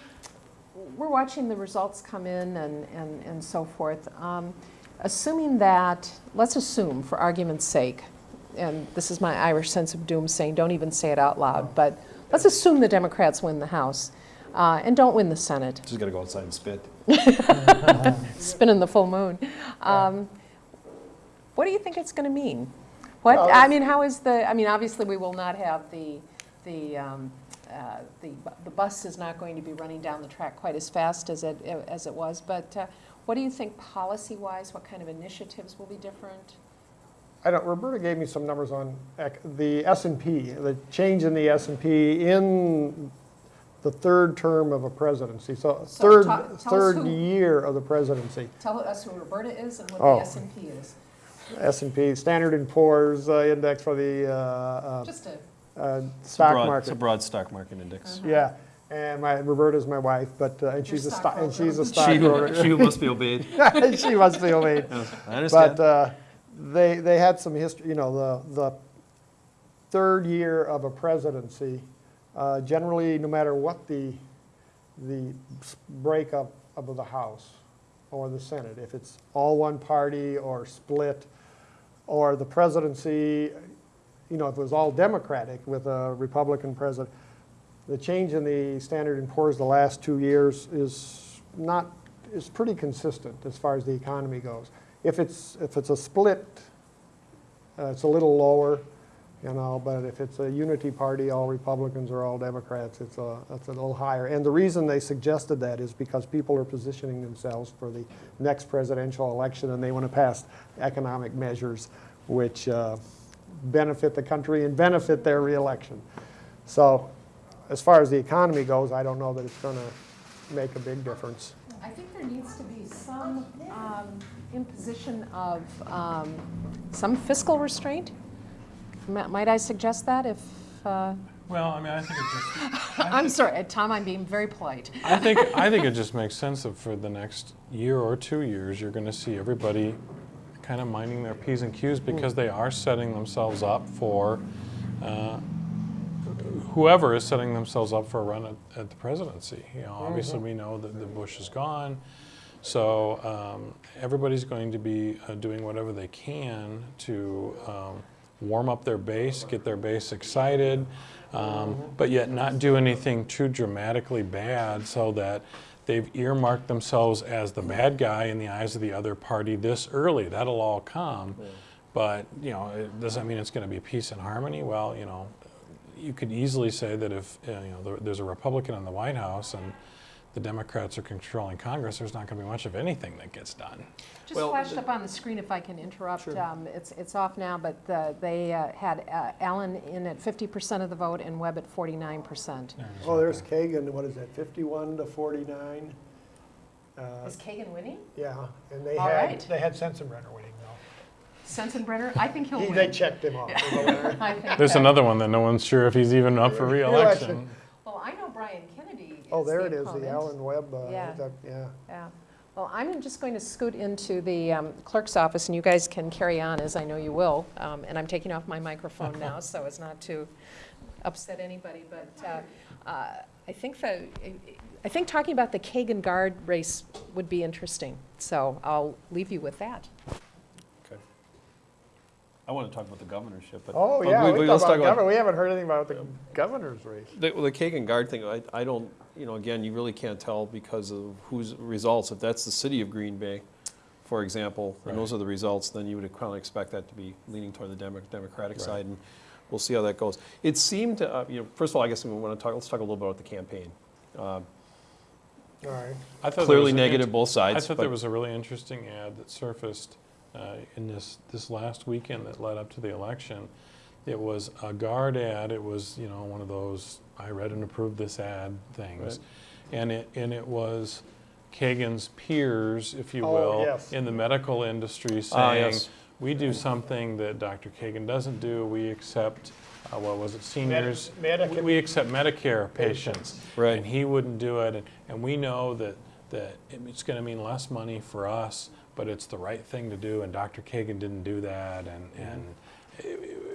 We're watching the results come in and, and, and so forth. Um, Assuming that, let's assume, for argument's sake, and this is my Irish sense of doom saying, don't even say it out loud, but let's assume the Democrats win the House uh, and don't win the Senate, Just gotta go outside and spit. (laughs) spinning the full moon. Um, What do you think it's going to mean? What, Well, I mean, how is the, I mean, obviously, we will not have the, the, um, uh, the the bus is not going to be running down the track quite as fast as it, as it was, but uh, what do you think policy-wise, what kind of initiatives will be different? I don't, Roberta gave me some numbers on the S and P, the change in the S and P in the third term of a presidency, so So third, ta- tell us third who- year of the presidency. Tell us who Roberta is and what Oh. the S and P is. S and P, Standard and Poor's uh, index for the uh, uh, Just a, uh, It's a stock broad- market. It's a broad stock market index. Yeah, and my, Roberta's my wife, but, uh, and she's a stock, and she's a (laughs) stockbroker. stockbroker. (laughs) She must be obeyed. (laughs) She must be obeyed. I understand. But uh, they, they had some history, you know, the, the third year of a presidency, uh, generally, no matter what the, the breakup of the House or the Senate, if it's all one party or split, or the presidency, you know, if it was all Democratic with a Republican president, the change in the Standard and Poor's the last two years is not, is pretty consistent as far as the economy goes. If it's, if it's a split, uh, it's a little lower, you know, but if it's a unity party, all Republicans or all Democrats, it's a, it's a little higher. And the reason they suggested that is because people are positioning themselves for the next presidential election and they want to pass economic measures which uh, benefit the country and benefit their reelection. So as far as the economy goes, I don't know that it's going to make a big difference. I think there needs to be some um, imposition of um, some fiscal restraint. Ma- Might I suggest that if, uh, Well, I mean, I think it just, (laughs) I'm sorry, Tom, I'm being very polite. I think, (laughs) I think it just makes sense that for the next year or two years, you're gonna see everybody kind of minding their P's and Q's because they are setting themselves up for, uh, whoever is setting themselves up for a run at, at the presidency. You know, obviously, we know that the Bush is gone, so um, everybody's going to be uh, doing whatever they can to um, warm up their base, get their base excited, um, but yet not do anything too dramatically bad so that they've earmarked themselves as the bad guy in the eyes of the other party this early. That'll all come. But, you know, it doesn't mean it's going to be peace and harmony. Well, you know, you could easily say that if uh, you know there, there's a Republican in the White House and the Democrats are controlling Congress, there's not going to be much of anything that gets done. Just Well, flashed up on the screen, if I can interrupt. Um, It's, it's off now, but uh, they uh, had uh, Allen in at 50% of the vote and Webb at 49%. Oh, there's Kagen, what is that, 51 to 49? Uh, Is Kagen winning? Yeah, and they All had, right. they had Sensenbrenner winning though. Sensenbrenner, I think he'll (laughs) He- win. They checked him off. as a winner. I think There's that- another one that no one's sure if he's even up for Re-election. reelection. Well, I know Bryan Kennedy is Oh, there the it is, the opponent. Allen Webb, uh, Yeah. that- yeah. Yeah. Well, I'm just going to scoot into the um, clerk's office, and you guys can carry on, as I know you will. Um, And I'm taking off my microphone now, (laughs) so as not to upset anybody. But uh, uh, I think the, I think talking about the Kagen Gard race would be interesting. So I'll leave you with that. Okay. I want to talk about the governorship, but. Oh, but yeah, we- we we- talk let's about governor, we haven't heard anything about the governor's race. The, well, the Kagen Gard thing, I, I don't, you know, again, you really can't tell because of whose results. If that's the city of Green Bay, for example, and those are the results, then you would kind of expect that to be leaning toward the Demo- Democratic Right. side, and we'll see how that goes. It seemed to, uh, you know, first of all, I guess we want to talk, let's talk a little bit about the campaign. Um, All right. I thought there Clearly was a- negative both sides. I thought there was a really interesting ad that surfaced uh, in this, this last weekend that led up to the election. It was a Gard ad, it was, you know, one of those, I read and approved this ad things. And it, and it was Kagen's peers, if you Oh, will, yes. in the medical industry Ah, saying, yes. we do something that Dr. Kagen doesn't do, we accept, uh, what was it, seniors? Medicaid- We- We accept Medicare patients. Right. And he wouldn't do it, and, and we know that, that it's gonna mean less money for us, but it's the right thing to do, and Dr. Kagen didn't do that, and, and it, it was pr-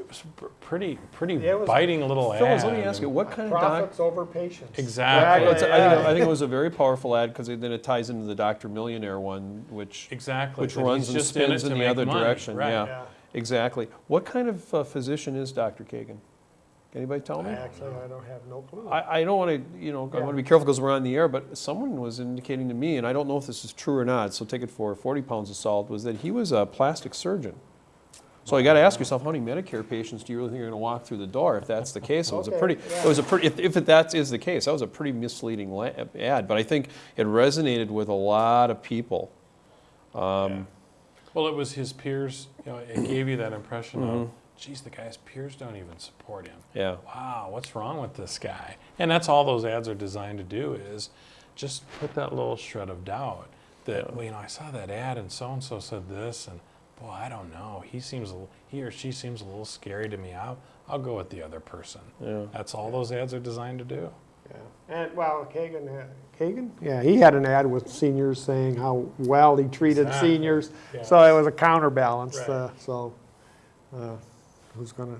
pretty, pretty It was- biting little ad. Phyllis, let me ask you, what kind of doc? Profits over patients. Exactly. It's- I think, I think it was a very powerful ad because then it ties into the Doctor Millionaire one, which Exactly. which that runs and just in spins in the other money, direction. right. Yeah, Yeah. exactly. What kind of uh, physician is Dr. Kagen? Can anybody tell me? Actually, I don't have no clue. I, I don't want to, you know, I want to be careful because we're on the air, but someone was indicating to me, and I don't know if this is true or not, so take it for 40 pounds of salt, was that he was a plastic surgeon. So you got to ask yourself, how many Medicare patients do you really think are going to walk through the door? If that's the case, it was a pretty, yeah. it was a pretty, if, if that is the case, that was a pretty misleading ad. But I think it resonated with a lot of people. Um, Well, it was his peers, you know, it gave you that impression of, Mm-hmm. geez, the guy's peers don't even support him. Yeah. Wow, what's wrong with this guy? And that's all those ads are designed to do is just put that little shred of doubt that, well, you know, I saw that ad and so and so said this, and boy, I don't know. He seems, a l- he or she seems a little scary to me. I'll, I'll go with the other person. Yeah. That's all those ads are designed to do. Yeah. And, well, Kagen, had- Kagen? Yeah, he had an ad with seniors saying how well he treated Exactly. seniors. Yeah. So it was a counterbalance, Right. uh, so, uh, who's gonna,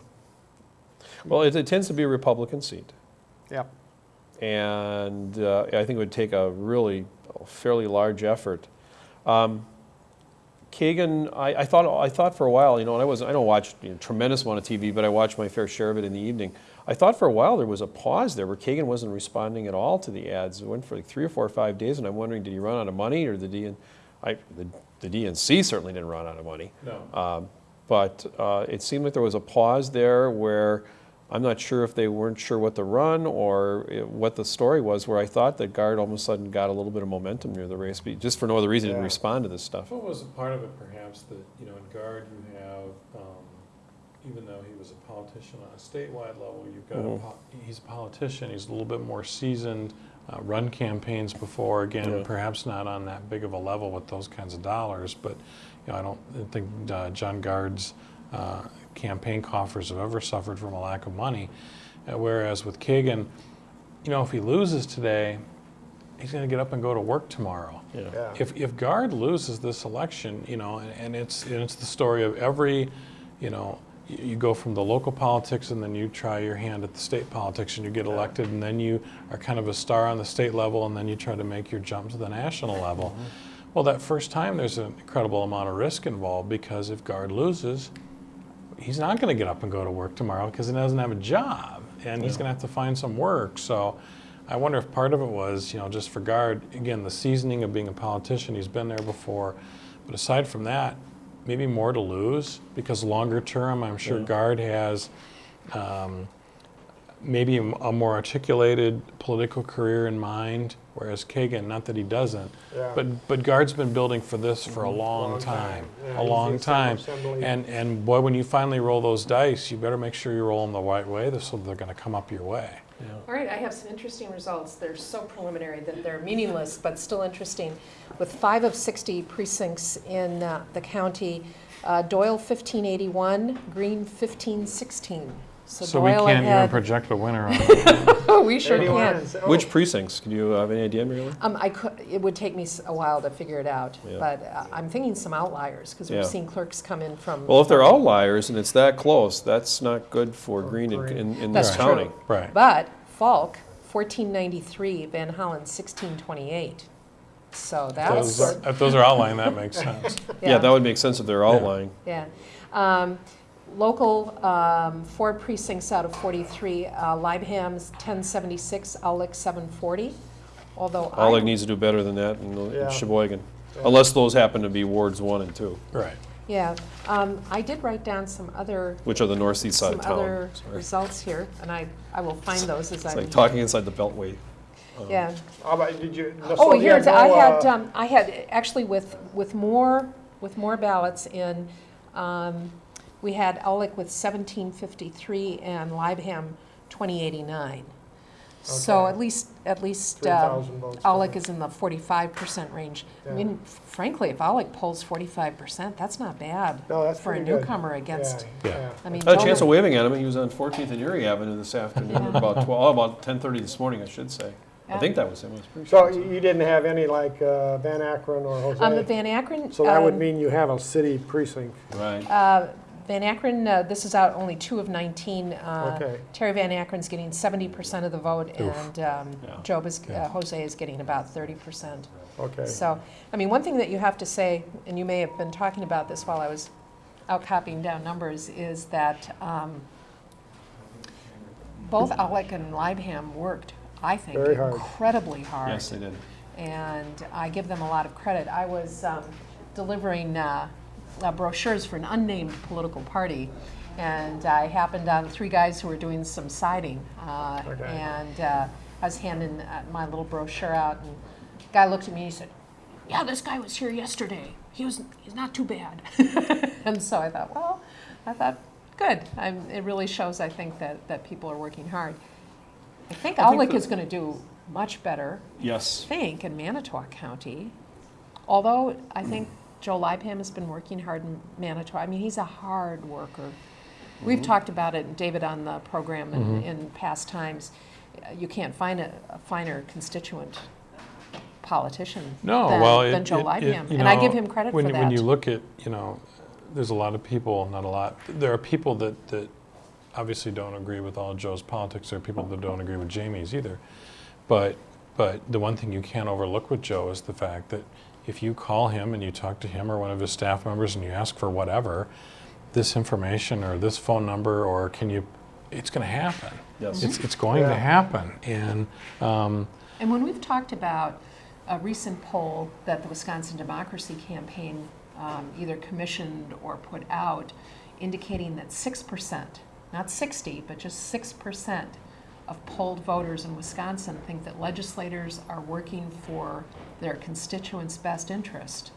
Well, it, it tends to be a Republican seat. yeah. and uh, I think it would take a really fairly large effort. Um, Kagen, I, I thought I thought for a while, you know, and I was I don't watch you know, tremendous amount of TV, but I watched my fair share of it in the evening. I thought for a while there was a pause there where Kagen wasn't responding at all to the ads. It went for like three or four or five days, and I'm wondering, did he run out of money, or did he? I, the, the DNC certainly didn't run out of money. No. Um, But uh, it seemed like there was a pause there where I'm not sure if they weren't sure what to run or what the story was, where I thought that Gard all of a sudden got a little bit of momentum near the race, but just for no other reason didn't respond to this stuff. What was a part of it perhaps that, you know, in Gard you have, um, even though he was a politician on a statewide level, you've got, a Mhm. po- he's a politician, he's a little bit more seasoned, uh, run campaigns before, again, Yeah. perhaps not on that big of a level with those kinds of dollars, but, you know, I don't think uh, John Gard's uh, campaign coffers have ever suffered from a lack of money. Uh, Whereas with Kagen, you know, if he loses today, he's gonna get up and go to work tomorrow. Yeah. Yeah. If, if Gard loses this election, you know, and, and it's, and it's the story of every, you know, you, you go from the local politics and then you try your hand at the state politics and you get elected and then you are kind of a star on the state level and then you try to make your jump to the national level. Well, that first time there's an incredible amount of risk involved because if Gard loses, he's not going to get up and go to work tomorrow because he doesn't have a job and he's going to have to find some work. So I wonder if part of it was, you know, just for Gard, again, the seasoning of being a politician, he's been there before. But aside from that, maybe more to lose because longer term, I'm sure Gard has um, maybe a a more articulated political career in mind, whereas Kagen, not that he doesn't, Yeah. but but Gard's been building for this for a long, Long time. time, Yeah, a long time, and and boy, when you finally roll those dice, you better make sure you roll them the right way, so they're going to come up your way. All right, I have some interesting results. They're so preliminary that they're meaningless, but still interesting. With five of 60 precincts in uh, the county, uh, Doyle 1581, Green 1516. So we can't even project a winner on. (laughs) Oh, we sure Anyone can. is- oh, Which precincts? Can you have any idea, Mary Lou? Um, I could, it would take me a while to figure it out, Yeah. but uh, I'm thinking some outliers, because Yeah. we've seen clerks come in from. Well, if they're outliers and it's that close, that's not good for Green in, Green. in, in this That's county. true. right. But Falk, 1493, Van Hollen, 1628. So that's. Those are, if those are outlined, that makes sense. (laughs) Yeah, that would make sense if they're outlying. Yeah. Um, Local, um, four precincts out of 43, uh, Leibham's 1076, Aulick 740, although I... Aulick needs to do better than that in, in Yeah. Sheboygan, unless those happen to be wards one and two, Right. Yeah, um, I did write down some other, which are the northeast side some of town. other Sorry. results here, and I, I will find those as I'm... like talking inside the beltway. Yeah. How about, did you? Oh, so you here, had I no, had, uh, um, I had, actually with, with more with more ballots in. Um, we had Aulick with 1753 and Leibham 2089. So Okay. at least, at least uh, 3,000 votes Aulick is in the 45% range. I Yeah. mean, frankly, if Aulick polls 45%, that's not bad No, that's for a pretty good. newcomer against, Yeah, Yeah. yeah. I mean. I had a chance Joe- of waving at him, he was on 14th and Erie Avenue this afternoon, about 12, oh, about 10:30 this morning, I should say. I Yeah. think that was him, I was pretty So sure. you you didn't have any like uh, Van Akkeren or Um, Jose? Van Akkeren. So that would um, mean you have a city precinct. Right. Uh, Van Akkeren, uh, this is out only two of 19. Uh, Okay. Terry Van Akkeren's getting 70% of the vote, and um, Yeah. Job is, Yeah. uh, Jose is getting about 30%. Okay. So, I mean, one thing that you have to say, and you may have been talking about this while I was out copying down numbers, is that um, both Aulick and Leibham worked, I think, Very hard. incredibly hard Yes, they did. and I give them a lot of credit. I was um, delivering uh, uh, brochures for an unnamed political party, and I happened on three guys who were doing some siding, uh, Okay. and uh, I was handing uh, my little brochure out, and the guy looked at me and he said, "Yeah, this guy was here yesterday. He was he's not too bad." (laughs) and so I thought, well, I thought, good. I'm, it really shows, I think, that that people are working hard. I think I that- is going to do much better Yes. think in Manitowoc County, although I think Joe Leibham has been working hard in Manitowoc, I mean, he's a hard worker. We've mm-hmm. talked about it, David, on the program in, mm-hmm. in past times. You can't find a, a finer constituent politician No, than, well, it, than Joe it- it- and I give him credit when, for that. When you look at, you know, there's a lot of people, not a lot, there are people that, that obviously don't agree with all Joe's politics. There are people that don't agree with Jamie's either. But, but the one thing you can't overlook with Joe is the fact that if you call him and you talk to him or one of his staff members and you ask for whatever, this information or this phone number or can you, it's going to happen. Yes. It's, it's going to happen. And, um, And when we've talked about a recent poll that the Wisconsin Democracy Campaign um, either commissioned or put out, indicating that 6%, not 60, but just 6% of polled voters in Wisconsin think that legislators are working for their constituents' best interest.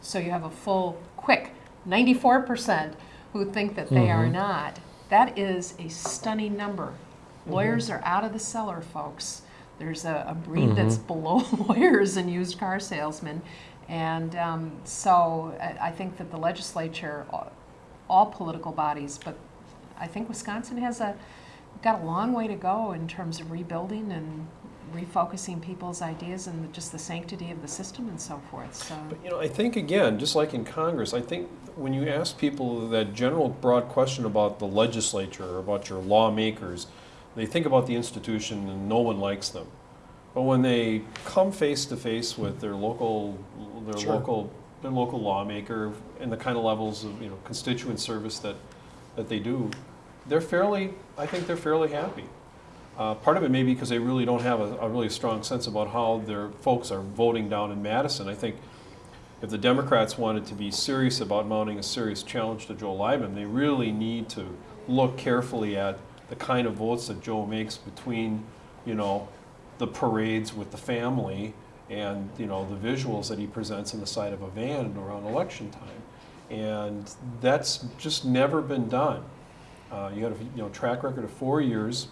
So you have a full, quick 94% who think that they are mm-hmm. not. That is a stunning number. Mm-hmm. Lawyers are out of the cellar, folks. There's a, a breed that's mm-hmm. below (laughs) lawyers and used car salesmen. And um, so I, I think that the legislature, all, all political bodies, but I think Wisconsin has a, got a long way to go in terms of rebuilding and refocusing people's ideas and just the sanctity of the system and so forth. So. But, you know, I think, again, just like in Congress, I think when you ask people that general broad question about the legislature or about your lawmakers, they think about the institution and no one likes them. But when they come face to face with their local, their Sure. local, their local lawmaker and the kind of levels of, you know, constituent service that, that they do, they're fairly, I think they're fairly happy. Uh, part of it may be because they really don't have a, a really strong sense about how their folks are voting down in Madison. I think if the Democrats wanted to be serious about mounting a serious challenge to Joe Leibham, they really need to look carefully at the kind of votes that Joe makes between, you know, the parades with the family and, you know, the visuals that he presents in the side of a van around election time. And that's just never been done. Uh, you got a you know, track record of four years.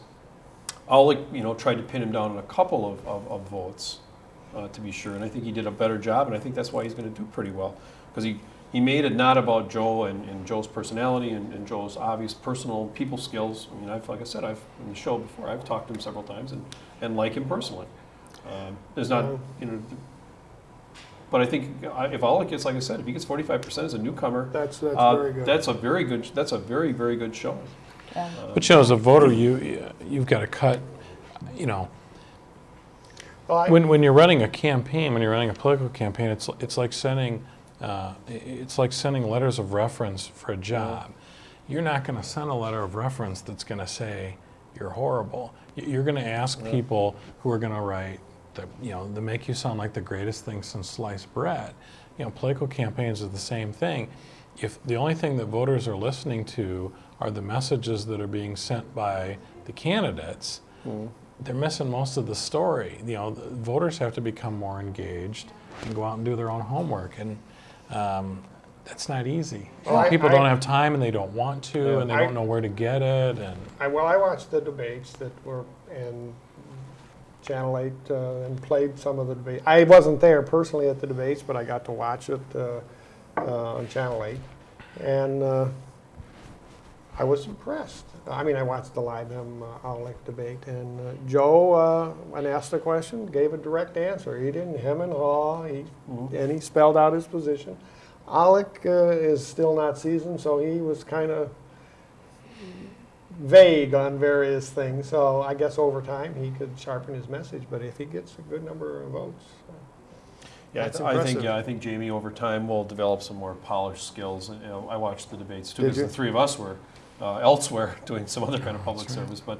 Aulick, you know, tried to pin him down on a couple of, of, of votes, uh, to be sure, and I think he did a better job, and I think that's why he's going to do pretty well. Because he, he made it not about Joe and, and Joe's personality and, and Joe's obvious personal people skills. I mean, I've, like I said, I've, in the show before, I've talked to him several times and, and like him personally. Um, There's not, you know, but I think uh, if Aulick gets, like I said, if he gets forty-five percent as a newcomer, That's, that's uh, very good. That's a very good, that's a very, very good showing. Yeah. But you know, as a voter, you you've got to cut. You know, Well, I- when when you're running a campaign, when you're running a political campaign, it's it's like sending uh, it's like sending letters of reference for a job. You're not going to send a letter of reference that's going to say you're horrible. You're going to ask people who are going to write that you know that make you sound like the greatest thing since sliced bread. You know, political campaigns are the same thing. If the only thing that voters are listening to are the messages that are being sent by the candidates, they're missing most of the story. You know, the voters have to become more engaged and go out and do their own homework. And um, that's not easy. Well, I- People I- don't have time and they don't want to, Yeah. and they I- don't know where to get it, and I, well, I watched the debates that were in Channel 8 uh, and played some of the debate. I wasn't there personally at the debates, but I got to watch it uh, uh, on Channel 8. And uh, I was impressed. I mean, I watched the Leibham. Uh, Aulick debate, and uh, Joe, uh, when asked a question, gave a direct answer. He didn't hem and haw, he, and he spelled out his position. Aulick uh, is still not seasoned, so he was kind of vague on various things. So I guess over time he could sharpen his message. But if he gets a good number of votes, Yeah, it's- I think, yeah, I think Jamie over time will develop some more polished skills. You know, I watched the debates too, because the three of us were uh, elsewhere (laughs) doing some other kind of public service. But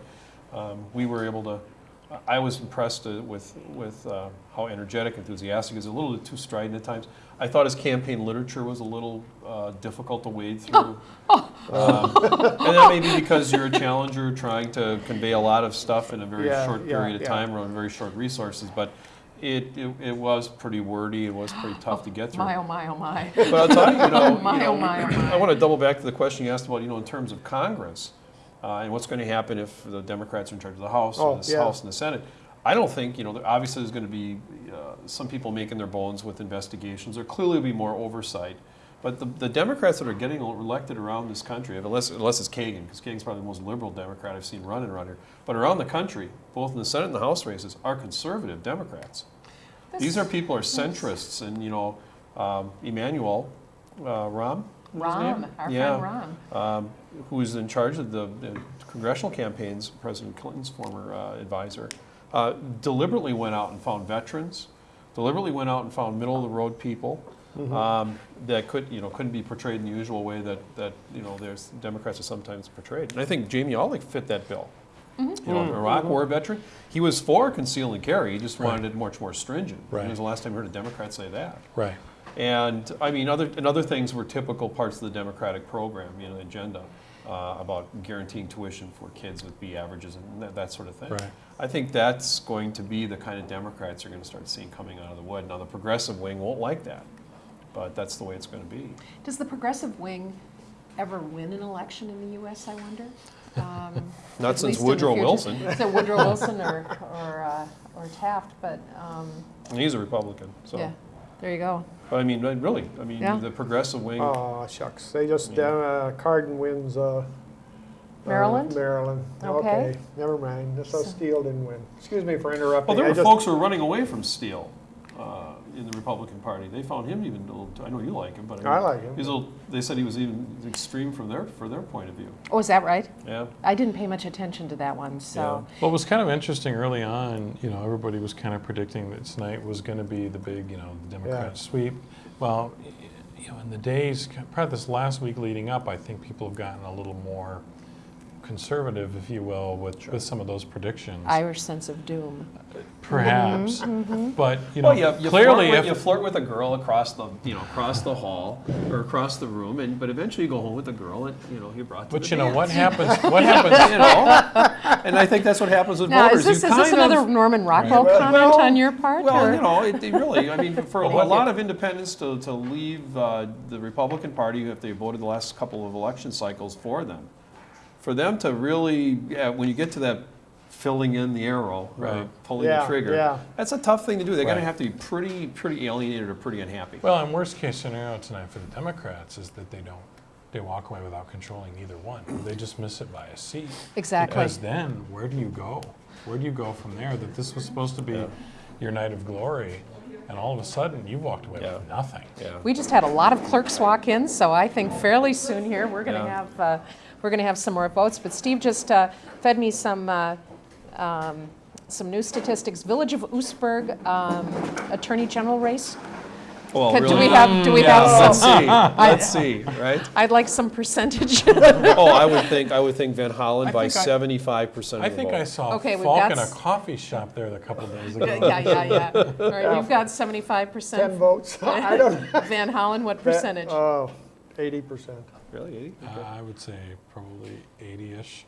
um, we were able to, I was impressed uh, with, with uh, how energetic, enthusiastic, he is a little bit too strident at times. I thought his campaign literature was a little uh, difficult to wade through. Um, And that may be because you're a challenger trying to convey a lot of stuff in a very Yeah, short yeah, period of yeah. time or on very short resources. But it, it, it was pretty wordy, it was pretty tough to get (gasps) through. My, oh my, oh my. But I'll tell you, you (laughs) know, My, you know, oh my, oh my. I want to double back to the question you asked about, you know, in terms of Congress, uh, and what's going to happen if the Democrats are in charge of the House, Oh, or the yeah. House and the Senate. I don't think, you know, obviously there's going to be uh, some people making their bones with investigations. There clearly will be more oversight. But the, the Democrats that are getting elected around this country, unless, unless it's Kagen, because Kagen's probably the most liberal Democrat I've seen running around here, but around the country, both in the Senate and the House races, are conservative Democrats. These are people are centrists, and you know, um, Emanuel uh, Rahm, was his Rahm, name? our yeah, friend Rahm. um, who is in charge of the, the congressional campaigns, President Clinton's former uh, advisor, uh, deliberately went out and found veterans, deliberately went out and found middle of the road people um, that could, you know, couldn't be portrayed in the usual way that, that you know, there's Democrats are sometimes portrayed. And I think Jamie Aulick fit that bill. You know, an Iraq War veteran. He was for conceal and carry. He just wanted it much more stringent. Right. When Right. was the last time you heard a Democrat say that? right. And, I mean, other, and other things were typical parts of the Democratic program, you know, the agenda, uh, about guaranteeing tuition for kids with B averages and that, that sort of thing. Right. I think that's going to be the kind of Democrats you're gonna start seeing coming out of the wood. Now, the progressive wing won't like that, but that's the way it's gonna be. Does the progressive wing ever win an election in the U.S., I wonder? (laughs) Um, Not since least in the Woodrow future. Wilson, (laughs) So Woodrow (laughs) Wilson or, or, uh, or Taft, but, um, and he's a Republican, so. yeah, there you go. But I mean, really, I mean, Yeah. the progressive wing, oh shucks, they just Yeah. uh, Cardin wins. Uh, Maryland? Uh, Maryland. Okay. never mind. So So- Steele didn't win. Excuse me for interrupting. well, there were just- folks who were running away from Steele, uh, in the Republican Party. They found him even a little, I know you like him, but I mean. I like him. He's a little, they said he was even extreme from their, for their point of view. Oh, is that right? Yeah. I didn't pay much attention to that one, so. Well, it was kind of interesting early on, you know, everybody was kind of predicting that tonight was going to be the big, you know, the Democrat Yeah. sweep. Well, you know, in the days, probably this last week leading up, I think people have gotten a little more conservative, if you will, with, with some of those predictions. Irish sense of doom. Perhaps, but, you know, Well, you, you clearly flirt with, if. you flirt with a girl across the, you know, across the hall or across the room, and but eventually you go home with the girl that you know you brought to But the you know, dance. what (laughs) happens, what happens, you know, and I think that's what happens with Now, voters. is this, you is this another of, Norman Rockwell Well, comment well, on your part? Well, or- you know, it, it really. I mean, for (laughs) a Well, what- lot of independents to, to leave uh, the Republican Party if they voted the last couple of election cycles for them, for them to really, yeah, when you get to that filling in the arrow, or Right. pulling Yeah, the trigger, yeah. that's a tough thing to do. They're going to have to be pretty, pretty alienated or pretty unhappy. well, and worst case scenario tonight for the Democrats is that they don't, they walk away without controlling either one. They just miss it by a seat. Exactly. Because then, where do you go? Where do you go from there? That this was supposed to be Yeah. your night of glory, and all of a sudden you walked away Yeah. with nothing. yeah. We just had a lot of clerks walk in, so I think fairly soon here, we're going to Yeah. have, uh, we're going to have some more votes. But Steve just uh, fed me some, uh, um, some new statistics. Village of Oostburg um, Attorney General race. Well, Could- Do we have, do we Yeah, let's have, see. (laughs) Let's see, right? I'd like some percentage. (laughs) Oh, I would (laughs) think, I would think Van Hollen I by seventy-five percent I of the think I vote. saw Okay, we've Falk got in a s- coffee shop there a couple days ago. Yeah, yeah, yeah. All right, we've got 75%. Ten votes. I don't. Van Hollen, what percentage? Oh, eighty percent. Really, 80? Uh, I would say probably 80-ish.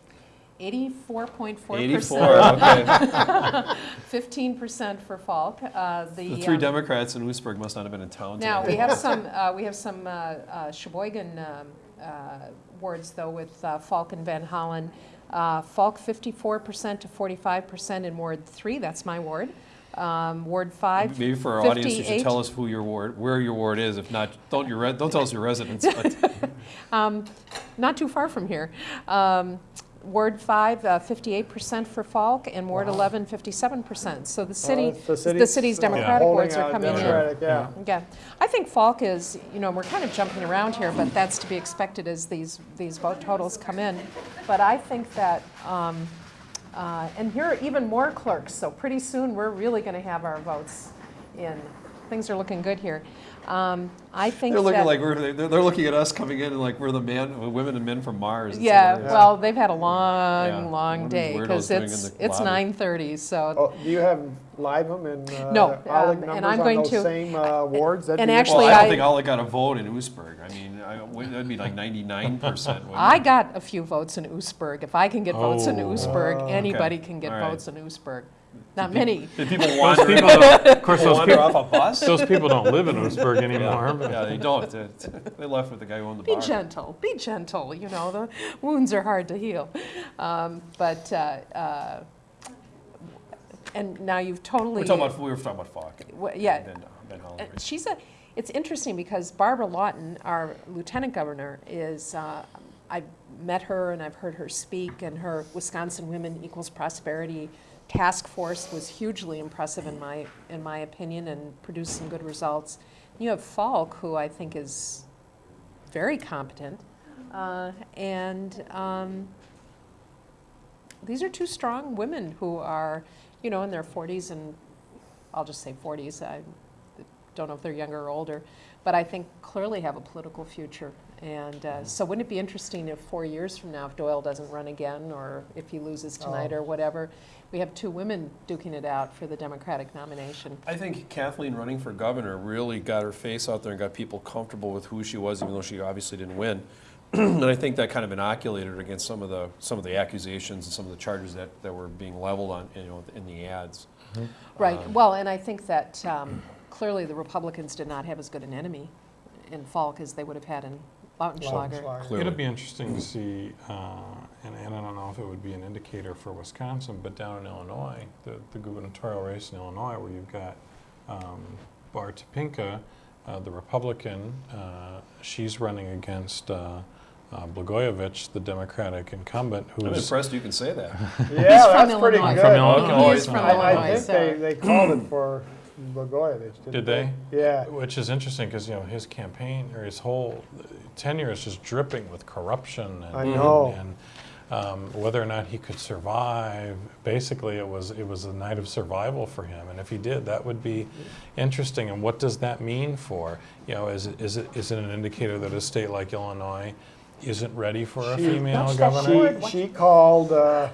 84.4%. 84, okay. (laughs) 15% for Falk. Uh, The three um, Democrats in Oostburg must not have been in town Now, today. we have (laughs) some, uh, we have some uh, uh, Sheboygan um, uh, wards, though, with uh, Falk and Van Hollen. Uh, Falk 54% to 45% in Ward 3, that's my ward. Um, Ward 5, Maybe for our audience, you should tell us who your ward, where your ward is. If not, don't your, don't tell us your residence, but (laughs) not too far from here. Um, Ward 5, uh, 58% for Falk, and Ward 11, 57%. So the city, it's the the city's, city's uh, Democratic holding wards are coming in. Democratic, Yeah. Yeah, I think Falk is, you know, we're kind of jumping around here, but that's to be expected as these, these vote totals come in. But I think that, um, uh, and here are even more clerks, so pretty soon we're really going to have our votes in. Things are looking good here. Um, I think they're looking that- like we're, they're, they're looking at us coming in and like we're the man, women and men from Mars. It's Yeah, well, they've had a Yeah. long, long What day, because it's, it's 9:30, so. Oh, do you have Leibham and uh, No, um, and I'm going those to- same uh, wards? That'd and actually, Well, I I- don't think Aulick got a vote in Oostburg. I mean, I, that'd be like ninety-nine percent. I got a few votes in Oostburg. If I can get votes in Oh. Oostburg, anybody can get All right. votes in Oostburg. Not many. Did people (laughs) Those wander, people, don't- of course, those wander people, off a bus? those people don't live in (laughs) Oostburg anymore. but- Yeah, they don't. They- They left with the guy who owned the Be bar. gentle, be gentle, you know, the wounds are hard to heal. Um, But, uh, uh, and now you've totally. We're talking about, we were talking about Falk. Wha- yeah. Ben, Van Hollen, Uh. She's a, it's interesting because Barbara Lawton, our lieutenant governor, is, uh, I've met her and I've heard her speak, and her Wisconsin Women Equals Prosperity Task Force was hugely impressive in my, in my opinion, and produced some good results. You have Falk, who I think is very competent, uh, and um, these are two strong women who are, you know, in their 40s and I'll just say 40s. I don't know if they're younger or older, but I think clearly have a political future. And uh, so, wouldn't it be interesting if four years from now, if Doyle doesn't run again, or if he loses tonight, or whatever, we have two women duking it out for the Democratic nomination? I think Kathleen running for governor really got her face out there and got people comfortable with who she was, even though she obviously didn't win. (clears throat) and I think that kind of inoculated her against some of the some of the accusations and some of the charges that, that were being leveled on you know in the ads. Right. Well, and I think that um, clearly the Republicans did not have as good an enemy in Falk as they would have had in Lautenschlager. Lautenschlager. It'll be interesting to see, uh, and, and I don't know if it would be an indicator for Wisconsin, but down in Illinois, the, the gubernatorial race in Illinois, where you've got um, Baar Topinka, uh, the Republican, uh, she's running against uh, uh, Blagojevich, the Democratic incumbent, I'm who's impressed you can say that. (laughs) Yeah, from that's pretty Illinois. good. From Illinois. He is from I, I think so- they, they called it for Blagojevich, didn't Did they? Yeah. Which is interesting because you know his campaign or his whole tenure is just dripping with corruption. And, I know. And, um, whether or not he could survive, basically, it was it was a night of survival for him. And if he did, that would be interesting. And what does that mean for you know? Is it is it is it an indicator that a state like Illinois isn't ready for a female governor? She, she called, uh,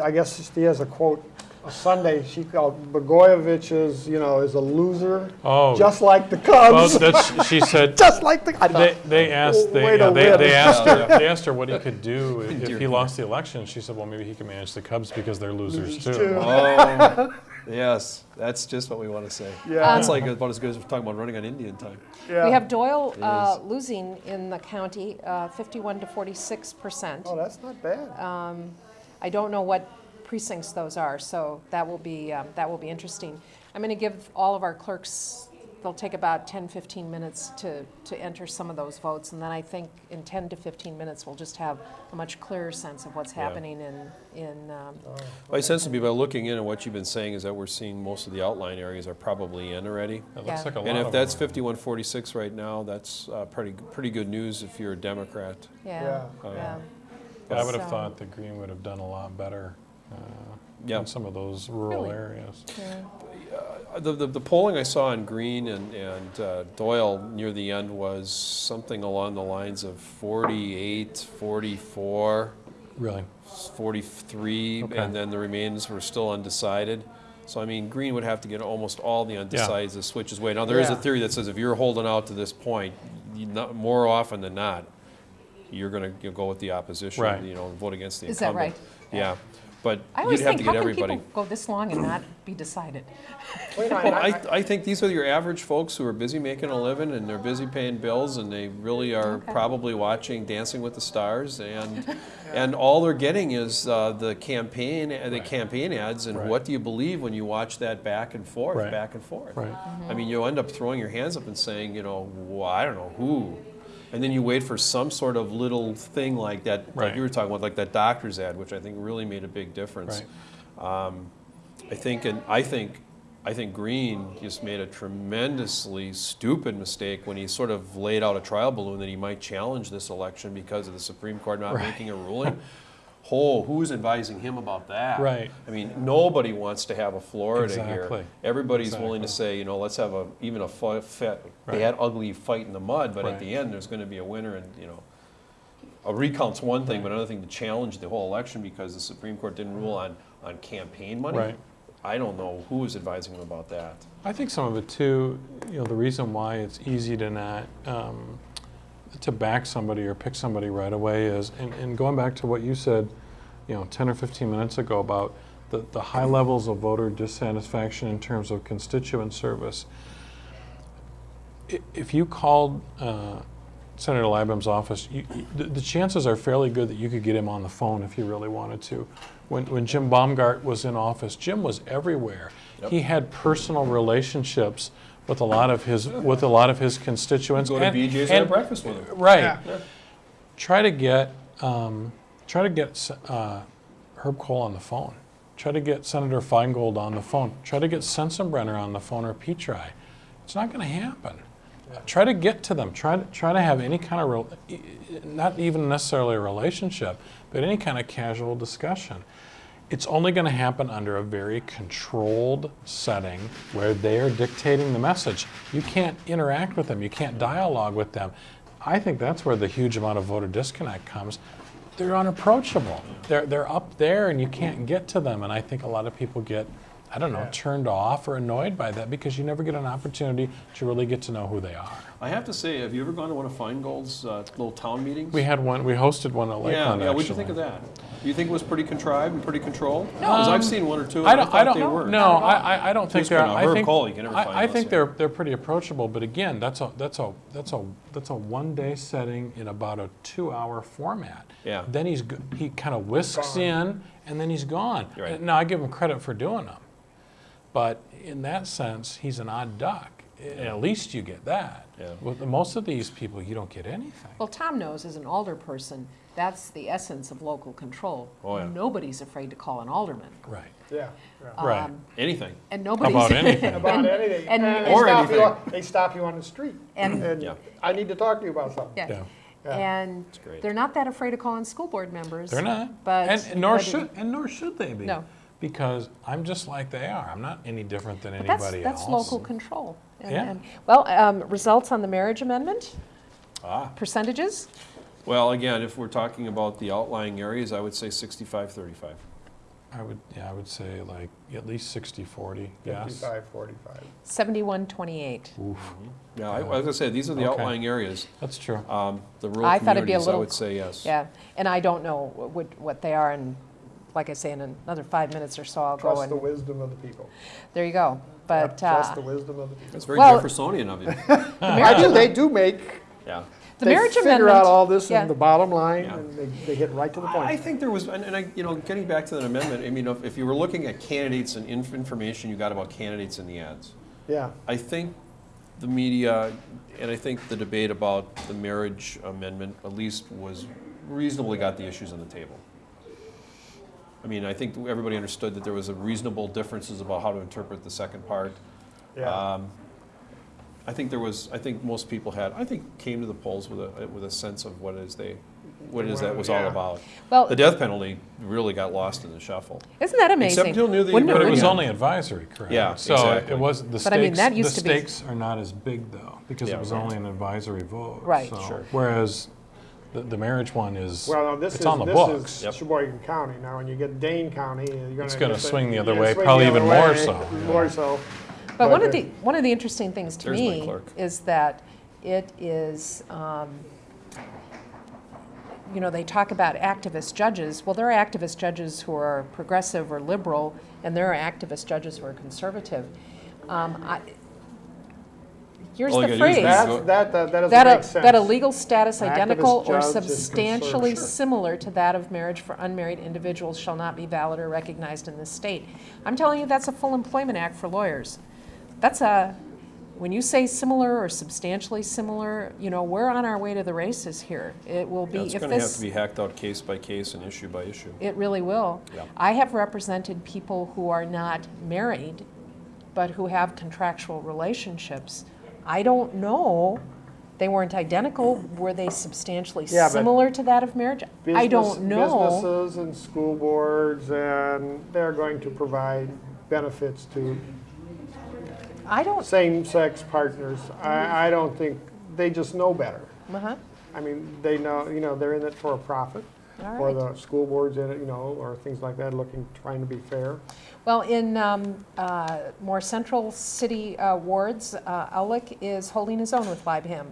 I guess she has a quote, Sunday, she called Blagojevich is, you know, is a loser, Oh, just like the well, Cubs, that's, she (laughs) said just like the, I They, thought, they asked, they, yeah, they, they (laughs) asked her, they asked her what he could do if, (laughs) if he lost the election. She said, well, maybe he could manage the Cubs because they're losers too. too. Oh, yes, that's just what we want to say. Yeah. That's like about as good as talking about running on Indian time. yeah. We have Doyle uh, losing in the county, uh, 51 to 46 percent. Oh, that's not bad. I don't know what precincts those are, so that will be, um, that will be interesting. I'm going to give all of our clerks, they'll take about 10, 15 minutes to, to enter some of those votes, and then I think in 10 to 15 minutes, we'll just have a much clearer sense of what's Yeah. happening in, in, um, My sense would be by looking in and what you've been saying is that we're seeing most of the outline areas are probably in already. It looks Yeah. like a lot And if of that's them are. 5146 right now, that's uh, pretty, pretty good news if you're a Democrat. yeah, Yeah. Yeah. I would have So- thought that Green would have done a lot better uh, Yeah. in some of those rural Really? areas. yeah. Uh, The, the, the polling I saw on Green and, and uh, Doyle near the end was something along the lines of 48, 44, Really? 43, Okay. and then the remains were still undecided. So, I mean, Green would have to get almost all the undecideds to switch his way. Now, there is a theory that says if you're holding out to this point, you not, more often than not, you're going to go with the opposition, Right. you know, and vote against the Is that incumbent. Yeah, but I you'd always have to think, how get can everybody. people go this long and not be decided? Wait, I- Well, (laughs) I- I, I think these are your average folks who are busy making a living and they're busy paying bills and they really are Okay. probably watching Dancing with the Stars and (laughs) and all they're getting is uh, the campaign uh, the campaign ads and Right. what do you believe when you watch that back and forth Right. back and forth. Right. I mean, you end up throwing your hands up and saying, you know, well, I don't know who. And then you wait for some sort of little thing like that, like you were talking about, like that doctor's ad, which I think really made a big difference. Right. Um, I think, and I think, I think Green just made a tremendously stupid mistake when he sort of laid out a trial balloon that he might challenge this election because of the Supreme Court not Right. making a ruling. (laughs) Oh, who's advising him about that? Right. I mean, nobody wants to have a Florida Exactly. here. Everybody's willing to say, you know, let's have a even a fi- fa- Right. bad, ugly fight in the mud, but at the end, there's going to be a winner, and you know, a recount's one thing, but another thing to challenge the whole election because the Supreme Court didn't rule on on campaign money. Right. I don't know who is advising him about that. I think some of it too, you know, the reason why it's easy to not, um, to back somebody or pick somebody right away is, and, and going back to what you said, you know, 10 or 15 minutes ago about the, the high levels of voter dissatisfaction in terms of constituent service. If you called uh, Senator Leibham's office, you, the, the chances are fairly good that you could get him on the phone if you really wanted to. When, when Jim Baumgart was in office, Jim was everywhere. He had personal relationships with a lot of his with a lot of his constituents. Go to and- BJ's and and- have breakfast with him. Right. Yeah. Try to get um, try to get uh, Herb Kohl on the phone. Try to get Senator Feingold on the phone. Try to get Sensenbrenner on the phone or Petri. It's not going to happen. Try to get to them. Try to try to have any kind of real, not even necessarily a relationship, but any kind of casual discussion. It's only going to happen under a very controlled setting where they are dictating the message. You can't interact with them. You can't dialogue with them. I think that's where the huge amount of voter disconnect comes. They're unapproachable. They're, they're up there and you can't get to them. And I think a lot of people get, I don't know, turned off or annoyed by that because you never get an opportunity to really get to know who they are. I have to say, have you ever gone to one of Feingold's uh, little town meetings? We had one, we hosted one at yeah, Lakeland yeah. What'd you think of that? Do you think it was pretty contrived and pretty controlled? No, because I've seen one or two. I I, don't, thought I don't, they were. no, I, I- I don't think they're, I Herb think, Kohl, you can never find I, I think they're, they're pretty approachable, but again, that's a, that's a, that's a, that's a one-day setting in about a two-hour format. Yeah. Then he's, he kind of whisks Gone. in, and then he's gone. Right. Now, I give him credit for doing them, but in that sense, he's an odd duck. At least you get that. Yeah. With most of these people, you don't get anything. Well, Tom knows as an alder person, that's the essence of local control. Oh, yeah. Nobody's afraid to call an alderman. Right, Yeah, yeah. right. Um, Anything. And nobody's. About (laughs) anything. About anything. and- they Or stop you anything. on- They stop you on the street. And- And Yeah. I need to talk to you about something. Yeah. Yeah. Yeah. And great. they're not that afraid of calling school board members. They're not. But. and, and nor but should and nor should they be. No. Because I'm just like they are. I'm not any different than But that's, anybody that's else. local control. And- Yeah. and- Well, um, results on the marriage amendment, Ah. percentages? Well, again, if we're talking about the outlying areas, I would say 65, 35. I would yeah, I would say like at least 60 40. Yes. 55, 45. 71, 28. Oof. Yeah, I, as I said, these are the Okay. outlying areas. That's true. Um, the rural I thought it'd be a communities, I would say yes. Yeah, and I don't know what, what they are, and like I say, in another five minutes or so, I'll go Trust the wisdom of the people. there you go. But, Yep, Trust uh, the wisdom of the people. That's very Well- Jeffersonian of you. I do, they do make, (laughs) yeah. the they marriage figure amendment. out all this yeah. in the bottom line, Yeah. and they, they hit right to the point. I think there was, and, and I, you know, getting back to that amendment, I mean, if, if you were looking at candidates and inf- information you got about candidates in the ads, Yeah, I think the media, and I think the debate about the marriage amendment at least was reasonably got the issues on the table. I mean, I think everybody understood that there was a reasonable differences about how to interpret the second part. yeah. Um, I think there was, I think most people had, I think came to the polls with a, with a sense of what it is they, what it is that was all about. Well, The death penalty really got lost in the shuffle. isn't that amazing? Except until near the Wouldn't But it was Yeah. only advisory, correct? Yeah, So exactly. it was the stakes. But I mean, that used the to be- stakes are not as big though because Yeah, it was right. only an advisory vote. Right. So, Sure. Whereas the, the marriage one is Well, now this it's is, on the this books. is Yep. Sheboygan County. Now, when you get Dane County, you're gonna. It's gonna swing the other way, probably the other even more way, so, yeah. More so. But one of the, one of the interesting things to There's my me clerk. is that it is, um, you know, they talk about activist judges. Well, there are activist judges who are progressive or liberal, and there are activist judges who are conservative. Um, I, here's All the gotta do is phrase. That, that, that that That a, sense. that a legal status Activist identical or substantially conservative. similar to that of marriage for unmarried individuals shall not be valid or recognized in this state. I'm telling you, that's a full employment act for lawyers. That's a, when you say similar or substantially similar, you know, we're on our way to the races here. It will be, Yeah, It's if gonna have to be hacked out case by case and issue by issue. it really will. Yeah. I have represented people who are not married, but who have contractual relationships. I don't know, they weren't identical, were they substantially Yeah, similar to that of marriage? I don't know. Businesses and school boards, and they're going to provide benefits to I don't, same-sex partners. I, I don't think, they just know better. uh-huh, I mean, they know, you know, they're in it for a profit, all or right. the school board's in it, you know, or things like that, looking, trying to be fair. Well, in um, uh, more central city uh, wards, uh, Aulick is holding his own with Leibham.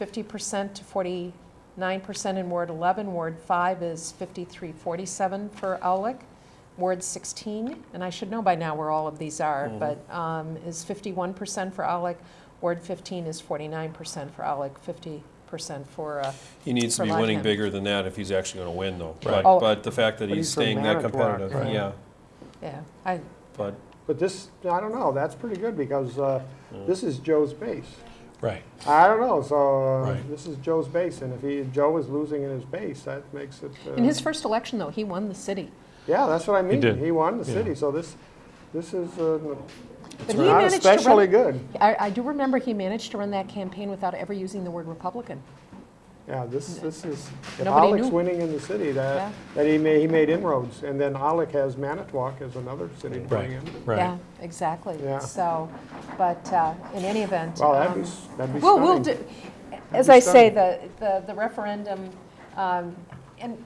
50% to 49% in Ward 11. Ward 5 is 5347 for Aulick. Ward 16, and I should know by now where all of these are, but um, is 51% for Aulick. Ward 15 is 49% for Aulick, 50% for, uh, He needs to be winning Leibham. bigger than that if he's actually gonna win, though. Right. But, Oh. but the fact that he's he's staying that competitive, right. yeah, yeah, I, but, But this, I don't know, that's pretty good, because uh, this is Joe's base. Right. I don't know, so uh, Right. this is Joe's base, and if he, Joe is losing in his base, that makes it. uh, in his first election, though, he won the city. Yeah, that's what I mean. He, did. He won the Yeah. city, so this, this is uh, But he not managed to run- good. I, I do remember he managed to run that campaign without ever using the word Republican. Yeah, this, this is, if Nobody Aulick's knew. winning in the city, Yeah. that, that he made, he made inroads. And then Alec has Manitowoc as another city to bring in. Right. Yeah, exactly. Yeah. So, but uh, in any event. Well, that'd be, um, s- that'd be We'll, we'll stunning. do, as be I say, the, the the referendum, um, and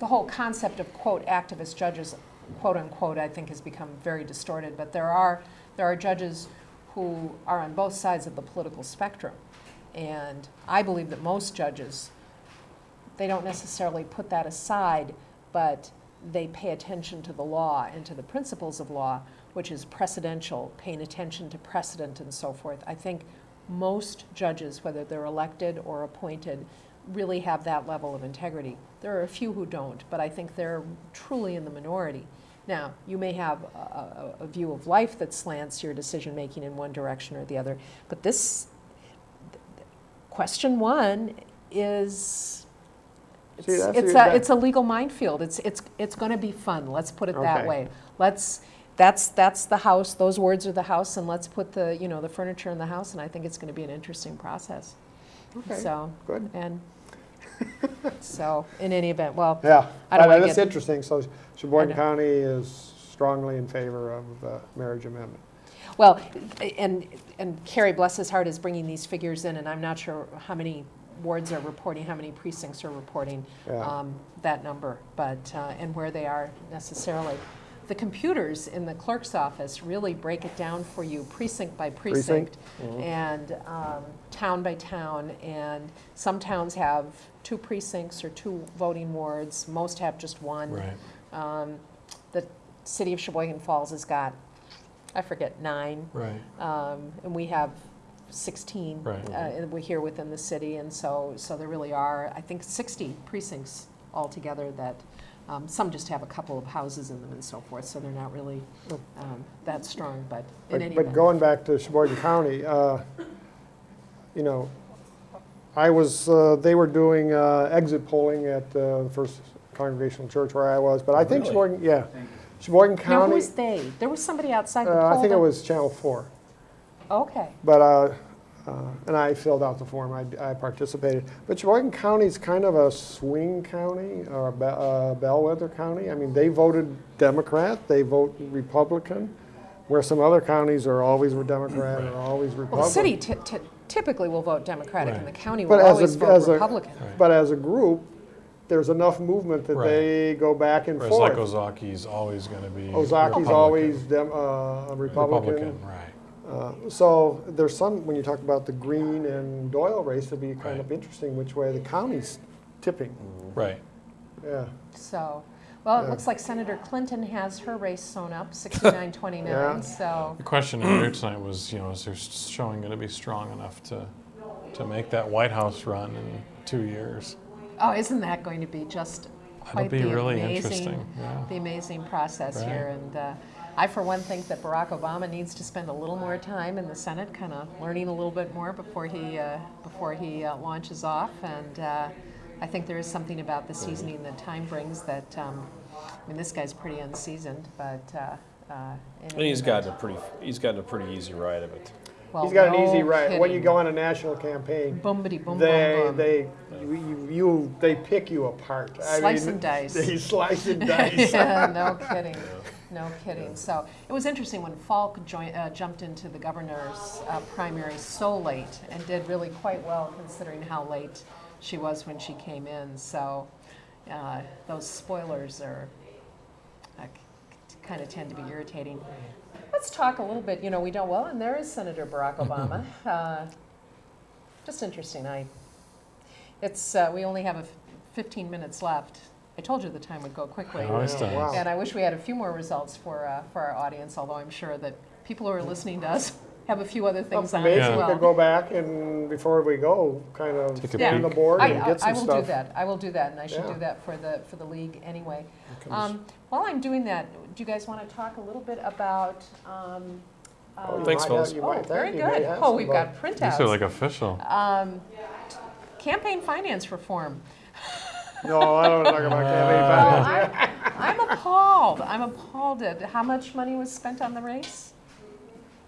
the whole concept of quote activist judges, quote unquote, I think has become very distorted, but there are, there are judges who are on both sides of the political spectrum. And I believe that most judges, they don't necessarily put that aside, but they pay attention to the law and to the principles of law, which is precedential, paying attention to precedent and so forth. I think most judges, whether they're elected or appointed, really have that level of integrity. There are a few who don't, but I think they're truly in the minority. Now, you may have a, a, a view of life that slants your decision making in one direction or the other, but this question one is it's, See, it's, a, it's a legal minefield. It's, it's, it's going to be fun. Let's put it that way. Let's, that's, that's the house, those words are the house, and let's put the, you know, the furniture in the house, and I think it's going to be an interesting process. Okay, So, good. and, so, in any event, well, Yeah, I don't wanna that's get- interesting. So I Sheboygan. County is strongly in favor of the marriage amendment. Well, and, and Carrie, bless his heart, is bringing these figures in, and I'm not sure how many wards are reporting, how many precincts are reporting Yeah. um, that number, but, uh, and where they are necessarily. The computers in the clerk's office really break it down for you precinct by precinct, Precinct. and um, town by town, and some towns have two precincts or two voting wards, most have just one. Right. Um, The city of Sheboygan Falls has got, I forget, nine, Right. um, and we have 16 Right. uh, and we're here within the city, and so, so there really are, I think, 60 precincts altogether that, um, some just have a couple of houses in them and so forth, so they're not really um, that strong, but in But, any but event. going back to Sheboygan County, uh, you know, I was, uh, they were doing uh, exit polling at uh, the First Congregational Church where I was, but I think Really? Sheboygan, yeah. Sheboygan Now, who County, was they? There was somebody outside the uh. I think it that- was Channel 4. Okay, But, uh, uh, and I filled out the form, I I participated. But Sheboygan County is kind of a swing county, or a be- uh, bellwether county. I mean, they voted Democrat, they vote Republican, where some other counties are always were Democrat or always Republican. well, the city ty- ty- typically will vote Democratic, and the Right. county But will as always a, vote as a, Republican. Right. but as a group, there's enough movement that Right. they go back and Whereas like forth. Ozaukee's always going to be Ozaukee's Republican. always dem, uh, a Republican. Republican, right. Uh, So there's some, when you talk about the Green and Doyle race, it'll be kind Right. of interesting which way the county's tipping, Right. yeah. So, well, it Yeah. looks like Senator Clinton has her race sewn up, (laughs) 69-29, Yeah. so, The question here tonight was, you know, is their showing going to be strong enough to, to make that White House run in two years? oh, isn't that going to be just quite be the really amazing, interesting, yeah. the amazing process Right. here? And uh, I, for one, think that Barack Obama needs to spend a little more time in the Senate, kind of learning a little bit more before he uh, before he uh, launches off. And uh, I think there is something about the seasoning that time brings that. Um, I mean, this guy's pretty unseasoned, but. Uh, uh, And he's gotten a pretty, he's gotten a pretty easy ride of it. well, He's got an easy no ride. When you go on a national campaign, Boomity boom they, boom boom. they, you, you- you, they pick you apart. I Slice mean, and dice. They slice and (laughs) dice. yeah, no kidding. No kidding. So it was interesting when Falk joined, uh, jumped into the governor's uh, primary so late and did really quite well considering how late she was when she came in. So uh, those spoilers are uh, kind of tend to be irritating. Let's talk a little bit. You know, we don't well, and there is Senator Barack (laughs) Obama. Uh, just interesting. I. It's uh, we only have a f- 15 minutes left. I told you the time would go quickly. It always does. wow. And I wish we had a few more results for, uh, for our audience, although I'm sure that people who are listening to us have a few other things on Maybe as we well. could go back and, before we go, kind of Take a scan the board I, and I- get I some I will do stuff. that, I will do that, and I should Yeah. do that for the, for the league anyway. Um, While I'm doing that, do you guys want to talk a little bit about? um, Oh, you uh, Thanks, might fellas. have- you Oh, might very think you may good. have Oh, some, we've but- got These printouts. are like official. Um, Campaign finance reform. (laughs) No, I don't want to talk about (laughs) Well, campaign finance. I'm I'm appalled, I'm appalled at how much money was spent on the race?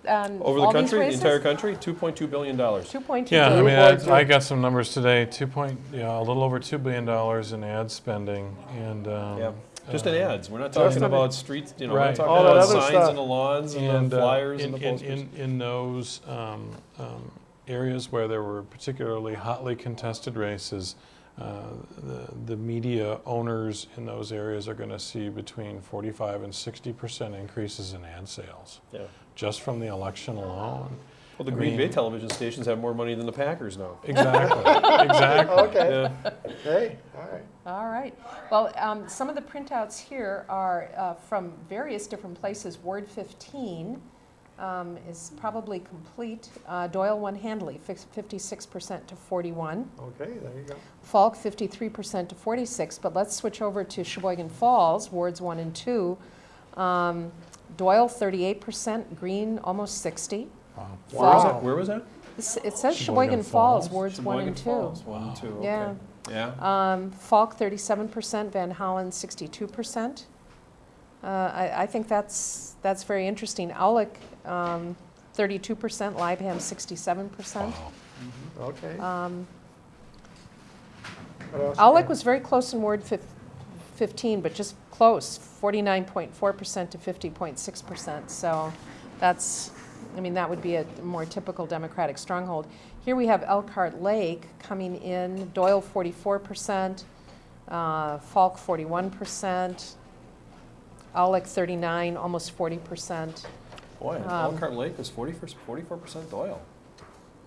On Over the all country, the entire country, two point two billion dollars. 2.2 Yeah, I mean, point. I, I got some numbers today. Two point, yeah, a little over two billion dollars in ad spending, and um, Yeah, just in uh, ads. We're not talking in- about streets, you know, we're not talking All about signs stuff. in the lawns and and the uh, flyers in, and the in, in, in those um, um, areas where there were particularly hotly contested races, uh, the, the media owners in those areas are going to see between 45 and 60 percent increases in ad sales Yeah. Just from the election alone. Well, the I Green Bay television stations have more money than the Packers now. Exactly. (laughs) exactly. Okay, Yeah. hey, all right. All right. Well, um, some of the printouts here are uh, from various different places. Ward 15 um, is probably complete. Uh, Doyle 1 Handley, 56% to 41. Okay, there you go. Falk, 53% to 46. But let's switch over to Sheboygan Falls, wards 1 and 2. Um, Doyle, 38%. Green, almost 60. Wow. Where was that? Where was that? It's- It says Sheboygan Sheboygan Falls, Falls? wards 1 and 2. Falls, One and two, okay. Yeah. Yeah. Um, Falk, 37%, Van Hollen, 62%. Uh, I, I think that's, that's very interesting. Aulick, um, 32%, Leibham, 67%. Okay. Um, Aulick was very close in Ward fif- 15, but just close, 49.4% to 50.6%. So that's, I mean, that would be a more typical Democratic stronghold. Here we have Elkhart Lake coming in, Doyle 44%, uh, Falk 41%, Aulick 39, almost 40%. Boy, Um, Elkhart Lake was 44 percent Doyle.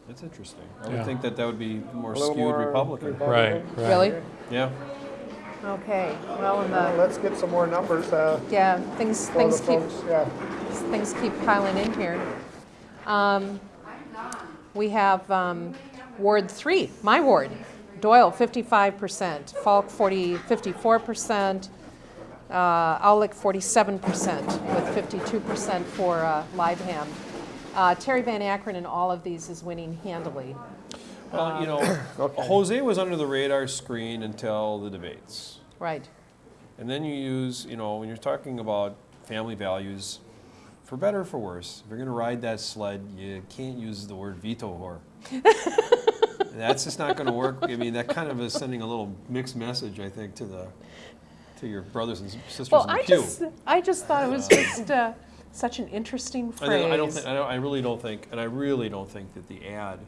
That's interesting. I would think that that would be more skewed more Republican. Right, right. Really? Yeah. Okay, well, the, Let's get some more numbers uh, yeah, things, things keep folks, yeah. things keep piling in here. Um, we have um, Ward 3, my ward, Doyle 55%, Falk 40, 54%, uh, Aulick 47%, with 52% for uh, Leibham. Uh, Terry Van Akkeren in all of these is winning handily. Well, you know, (coughs) Jose was under the radar screen until the debates. Right. And then you use, you know, when you're talking about family values, for better or for worse, if you're going to ride that sled, you can't use the word veto whore. (laughs) That's just not going to work. I mean, that kind of is sending a little mixed message, I think, to the to your brothers and sisters Well, in the I pew. just, I just thought it was just uh, such an interesting I, phrase. don't- I don't think, I, don't, I really don't think, and I really don't think that the ad,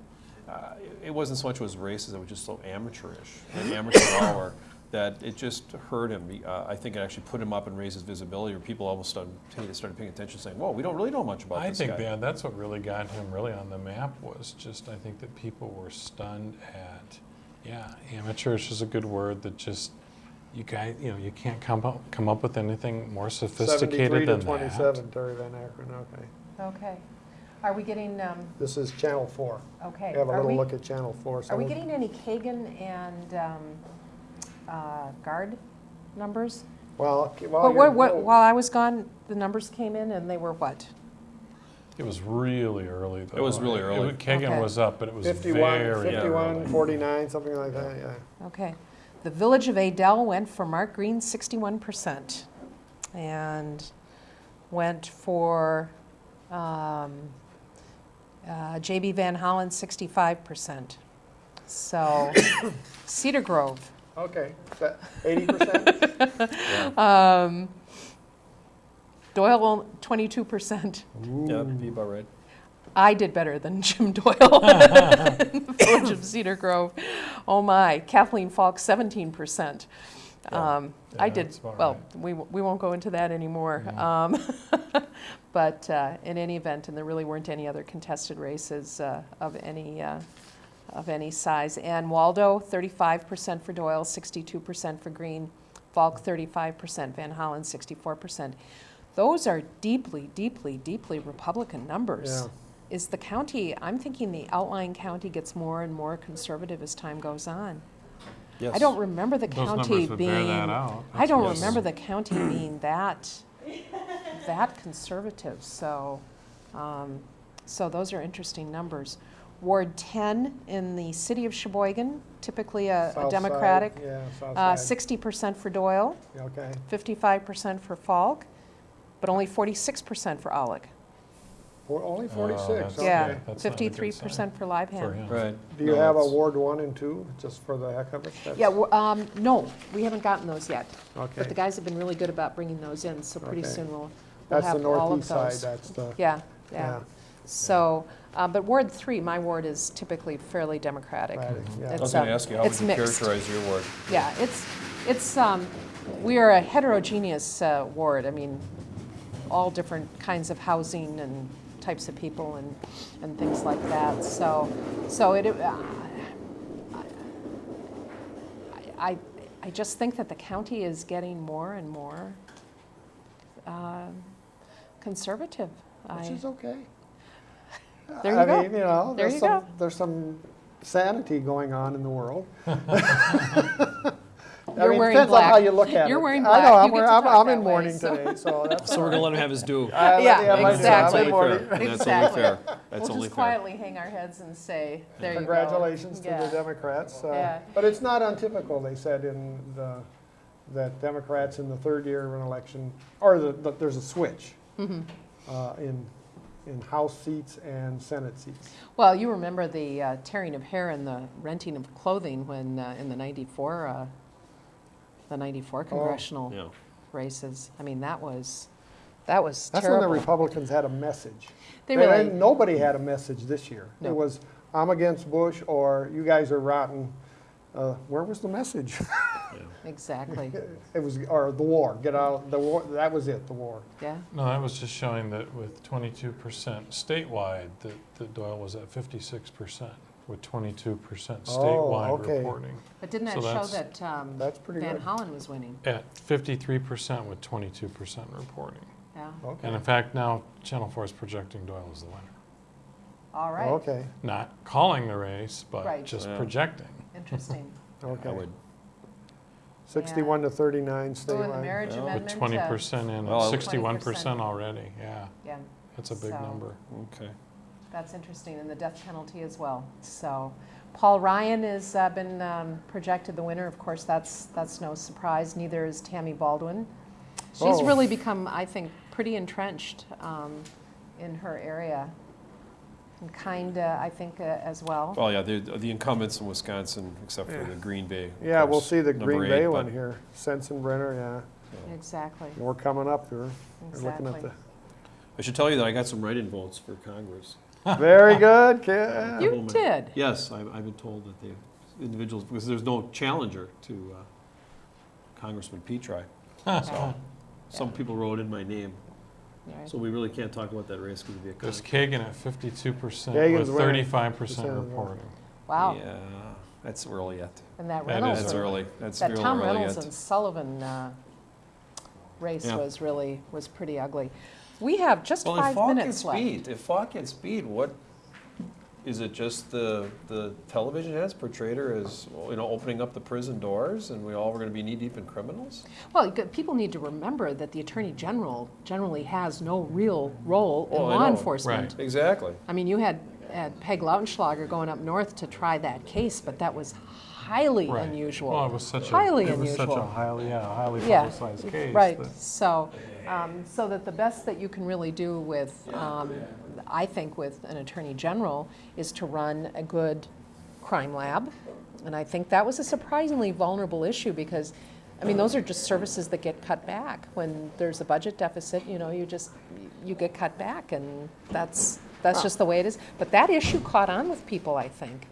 uh, it- it wasn't so much it was racist, it was just so amateurish, an (coughs) amateur hour, that it just hurt him. Uh, I think it actually put him up and raised his visibility, or people almost started, started paying attention, saying, "Whoa, we don't really know much about I this think guy." that that's what really got him really on the map was just I think that people were stunned at Yeah, amateurish is a good word that just, you guys, you know, you can't come up, come up with anything more sophisticated Seventy-three to than that. twenty-seven, Terry Van Akkeren, okay. Okay. Are we getting, um, This is Channel Four. okay. we Have a are little we- look at Channel Four. Are we of- getting any Kagen and um, uh, Gard numbers? Well, okay, well. But what, you're- what, while I was gone, the numbers came in and they were what? It was really early, though. It was really early. wa- Kagen Okay. was up, but it was Fifty-one, very fifty-one, early. forty-nine, something like that, yeah. Okay. The Village of Adell went for Mark Green 61%. And went for um, uh, JB Van Hollen 65%. So (coughs) Cedar Grove, Okay, eighty percent? (laughs) um, Doyle 22%. Yeah, be about right. I did better than (laughs) Jim Doyle in the Village of Cedar Grove. Oh my, Kathleen Falk, 17%. Um, I did, well, right. we, we won't go into that anymore. Um, (laughs) But uh, in any event, and there really weren't any other contested races uh, of any, uh, of any size. And Waldo, 35% for Doyle, 62% for Green, Falk, 35%, Van Hollen, 64%. Those are deeply, deeply, deeply Republican numbers. Yeah. Is the county, I'm thinking the outlying county gets more and more conservative as time goes on. Yes. I don't remember the Those county numbers would bear being. that out. I don't Yes. remember the county being that, that conservative, so, um, so those are interesting numbers. Ward ten in the city of Sheboygan, typically a- a South side, Democratic, Yeah, south uh, side, sixty percent for Doyle, okay. fifty-five percent for Falk, but only forty-six percent for Aulick. For- Only Oh, forty-six, that's- okay. Yeah, that's not a good fifty-three percent for For Livehammer. him. Right. Do you No, have a that's- Ward one and two, just for the heck of it? That's- Yeah, w- um, no, we haven't gotten those yet, but the Okay, guys have been really good about bringing those in, so pretty Okay. soon we'll, we'll that's the have all of northeast side, those. that's the, Yeah, yeah, yeah. So, uh, but Ward three, my ward is typically fairly Democratic. Democratic, yeah. I was It's, going to uh, ask you, how would it's you mixed. characterize your ward? Yeah, it's, it's, um, we are a heterogeneous uh, ward. I mean, all different kinds of housing and types of people and, and things like that. So, so it, uh, I, I just think that the county is getting more and more um, conservative. which I- is okay. (laughs) There you I go. mean, you know, There there's you some, go. there's some sanity going on in the world. (laughs) (laughs) I You're mean, wearing Depends on how black. you look at it. You're wearing I black. know, You I'm get wearing, I'm, I'm in way, mourning so- today, (laughs) so that's. So we're going to let him have his due. I- Yeah, yeah, my- exactly. I'm in mourning. That's only Exactly. fair. That's We'll only just fair. quietly hang our heads and say, there you go. Congratulations to Yeah. the Democrats. uh, Yeah. But it's not untypical, they said in the, that Democrats in the third year of an election, or the, the- there's a switch Mm-hmm. uh, in, in House seats and Senate seats. Well, you remember the uh, tearing of hair and the renting of clothing when, uh, in the 94, uh, the 94 congressional Yeah. races. I mean, that was, that was That's when the terrible. Republicans had a message. They They- really, Nobody had a message this year. No. It was, I'm against Bush, or you guys are rotten. Uh, Where was the message? exactly, (laughs) It was, or the war, get out, the war, that was it, the war. yeah. No, that was just showing that with twenty-two percent statewide, that, that Doyle was at fifty-six percent with twenty-two percent Oh, statewide okay. reporting. But didn't that So show that's- that um, That's pretty Van good. Hollen was winning? At fifty-three percent with twenty-two percent reporting. Yeah, Okay. And in fact, now Channel Four is projecting Doyle as the winner. all right, okay, Not calling the race, but Right. just Yeah. projecting. interesting. (laughs) I okay. would. Sixty-one to thirty-nine Oh, and the statewide. marriage Well, with amendment? With uh, twenty percent in, Well, sixty-one percent already, yeah. Yeah, That's a big So- number. Okay. That's interesting, and the death penalty as well. So, Paul Ryan has uh, been um, projected the winner. Of course, that's that's no surprise. Neither is Tammy Baldwin. She's Oh. really become, I think, pretty entrenched um, in her area, and kind, uh, I think, uh, as well. Well, yeah, the, the incumbents in Wisconsin, except for the Green Bay. of Yeah, we'll course, see the Green eight, Bay one here, Sensenbrenner, yeah. Exactly. We're coming up here. We're looking at Exactly. I should tell you that I got some write-in votes for Congress. The. Very good, kid. You Woman. did. Yes, I've, I've been told that the individuals, because there's no challenger to uh, Congressman Petri. (laughs) Yeah. Some people wrote in my name, Right. so we really can't talk about that race because it'd be a There's. Kagen at fifty-two percent Kagen's with winning. thirty-five percent Percent, reporting. Wow. Yeah, that's early yet. And that That is Reynolds, That's early. early. That's that real Tom early Reynolds yet. and Sullivan uh, race Yeah. was really, was pretty ugly. We have just Well, if five minutes left. beat, if Falk gets beat, what, is it just the, the television has portrayed her as, you know, opening up the prison doors and we all were gonna be knee-deep in criminals? Well, people need to remember that the Attorney General generally has no real role in I law enforcement. Right. Exactly. I mean, you had, had Peg Lautenschlager going up north to try that case, but that was highly Right. unusual. Well, it was such a, Highly it was such a unusual. highly, yeah, highly Yeah, publicized case. Right, that- so, um, so that the best that you can really do with, um, I think with an attorney general, is to run a good crime lab. And I think that was a surprisingly vulnerable issue because, I mean, those are just services that get cut back. When there's a budget deficit, you know, you just, you get cut back and that's, that's just the way it is. But that issue caught on with people, I think.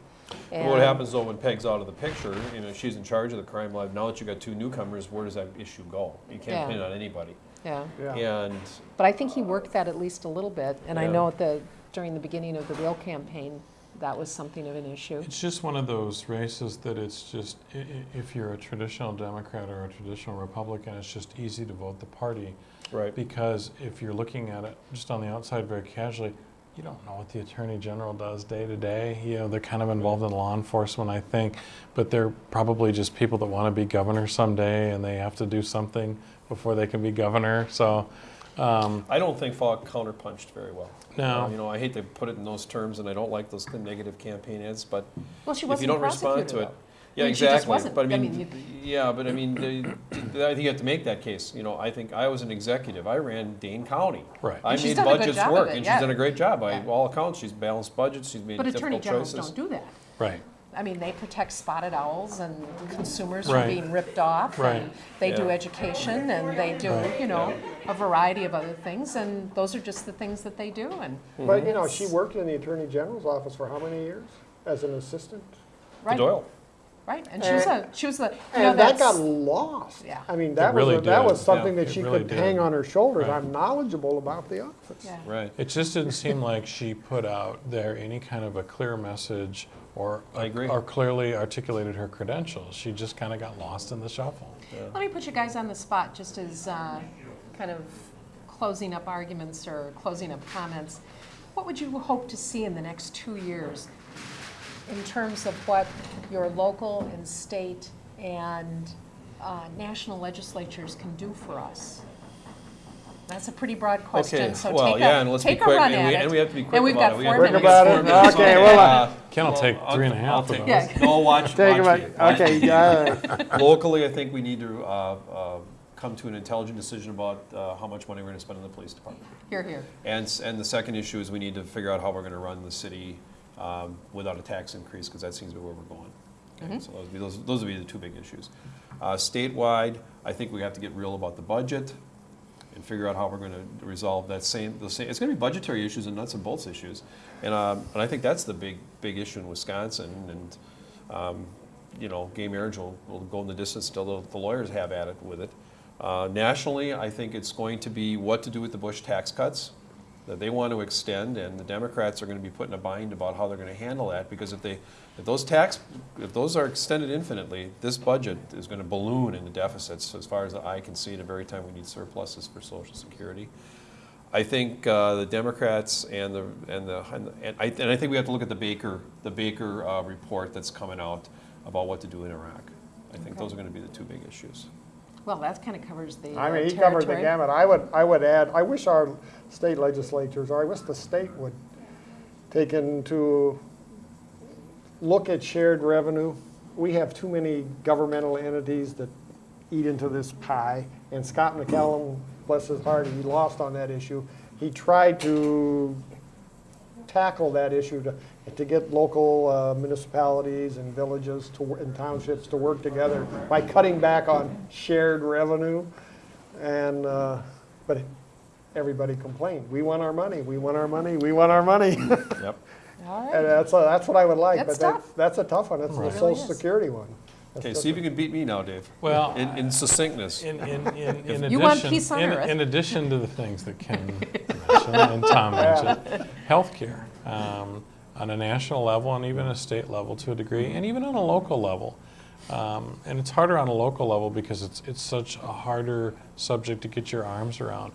What happens though when Peg's out of the picture, you know, she's in charge of the crime lab, now that you've got two newcomers, where does that issue go? You can't pin it on anybody. Yeah. Yeah. And, But I think he worked that at least a little bit, and I know at the, during the beginning of the real campaign, that was something of an issue. It's just one of those races that it's just, i- i- if you're a traditional Democrat or a traditional Republican, it's just easy to vote the party. right, Because if you're looking at it just on the outside very casually, you don't know what the Attorney General does day to day. You know, they're kind of involved in law enforcement, I think, but they're probably just people that want to be governor someday and they have to do something before they can be governor. So, um, I don't think Falk counterpunched very well. No. Uh, You know, I hate to put it in those terms and I don't like those negative campaign ads, but Well, she if you don't respond to it. though. Yeah, I mean, she just exactly, wasn't. but I I mean, mean, yeah, but I mean, the- I think you have to make that case, you know, I think, I was an executive, I ran Dane County. Right. I And she's made done a good budgets work, it, and yeah. she's done a great job, by Yeah. all accounts, she's balanced budgets, she's made But attorney difficult generals choices. don't do that. right. I mean, they protect spotted owls and consumers from being ripped off. Right. And they do education and they do, you know, a variety of other things, and those are just the things that they do, and, But, you know, she mhm. worked in the Attorney General's office for how many years as an assistant? To right, Doyle, right, and she was a, she was the, you know, And that got lost. Yeah. I mean, that was, really a- that was something yeah. that she really could did. hang on her shoulders. Right. I'm knowledgeable about the office. yeah. right. It just didn't seem like she put out there any kind of a clear message or, I agree. or clearly articulated her credentials. She just kind of got lost in the shuffle. Let me put you guys on the spot, just as uh, kind of closing up arguments or closing up comments. What would you hope to see in the next two years in terms of what your local and state and uh, national legislatures can do for us? That's a pretty broad question, Okay, so well, take yeah, a, and let's be take a quick, run and at we, it. and we have to be quick And we've about got it. We four have Quick minutes. about four it. minutes. Okay, well, Uh, Ken will well, take I'll- three and a half I'll of take- those. Yeah. No, watch, Take watch about, me, okay, yeah, (laughs) Locally, I think we need to uh, uh, come to an intelligent decision about uh, how much money we're gonna spend on the police department. Here, here. And, and the second issue is we need to figure out how we're gonna run the city um, without a tax increase, because that seems to be where we're going. Okay, So those would be, those, those would be the two big issues. Uh, Statewide, I think we have to get real about the budget and figure out how we're gonna resolve that same, the same, it's gonna be budgetary issues and nuts and bolts issues. And, um, and I think that's the big, big issue in Wisconsin, and, um, you know, gay marriage will, will go in the distance till the- the lawyers have at it with it. Uh, Nationally, I think it's going to be what to do with the Bush tax cuts that they want to extend, and the Democrats are going to be put in a bind about how they're going to handle that, because if they, if those tax, if those are extended infinitely, this budget is going to balloon into deficits as far as the eye can see at a very time we need surpluses for Social Security. I think uh, the Democrats and the, and the, and and I, and I think we have to look at the Baker, the Baker uh, report that's coming out about what to do in Iraq. I think those are going to be the two big issues. Well, that kind of covers the I uh, mean, he covered the gamut. I would, I would add, I wish our state legislatures, or I wish the state would take into, look at shared revenue. We have too many governmental entities that eat into this pie, and Scott McCallum, bless his heart, he lost on that issue. He tried to tackle that issue to, to get local uh, municipalities and villages to, and townships to work together by cutting back on shared revenue. And, uh, but everybody complained, we want our money, we want our money, we want our money. (laughs) Yep. All And that's, a- that's what I would like, That's but that's, tough. that's a tough one, that's the social Really security one. That's Okay, see if you can beat me now, Dave. Well, In, in succinctness. In, in, in, (laughs) in addition, You want peace on in, earth. in addition to the things that Ken (laughs) mentioned and Tom mentioned, healthcare. Um, on a national level and even a state level to a degree, and even on a local level. Um, and it's harder on a local level because it's, it's such a harder subject to get your arms around.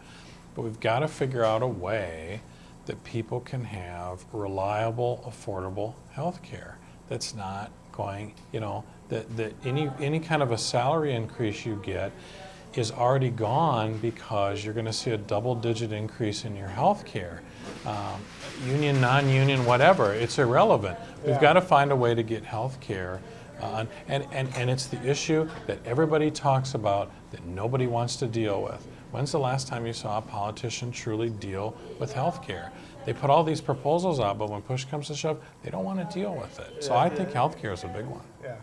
But we've got to figure out a way that people can have reliable, affordable health care that's not going, you know, that, that any, any kind of a salary increase you get is already gone because you're going to see a double-digit increase in your health care. Um, union, non-union, whatever, it's irrelevant. We've got to find a way to get health care. Uh, and, and, and it's the issue that everybody talks about that nobody wants to deal with. When's the last time you saw a politician truly deal with health care? They put all these proposals out, but when push comes to shove, they don't want to deal with it. So I think health care is a big one. Yeah.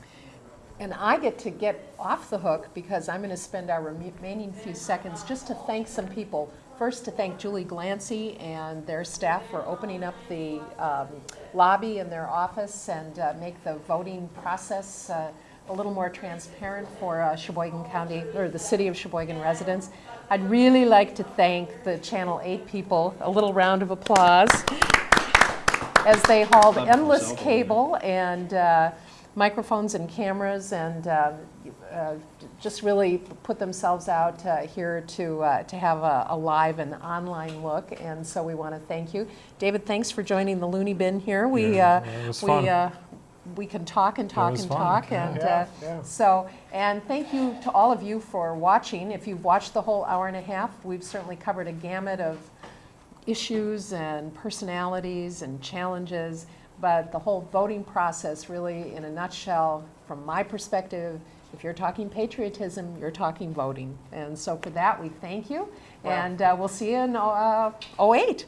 And I get to get off the hook because I'm going to spend our remaining few seconds just to thank some people. First, to thank Julie Glancy and their staff for opening up the um, lobby in their office and uh, make the voting process uh, a little more transparent for uh, Sheboygan County, or the city of Sheboygan residents. I'd really like to thank the Channel 8 people. A little round of applause as they hauled endless cable and uh, microphones and cameras and um, uh, just really put themselves out uh, here to, uh, to have a, a live and online look. And so we want to thank you. David, thanks for joining the Looney Bin here. We, Yeah, uh, we, fun. Uh, we can talk and talk and fun, talk. yeah. And Yeah, uh, yeah. so, and thank you to all of you for watching. If you've watched the whole hour and a half, we've certainly covered a gamut of issues and personalities and challenges, but the whole voting process really, in a nutshell, from my perspective, if you're talking patriotism, you're talking voting. And so for that, we thank you, and uh, we'll see you in uh, 08.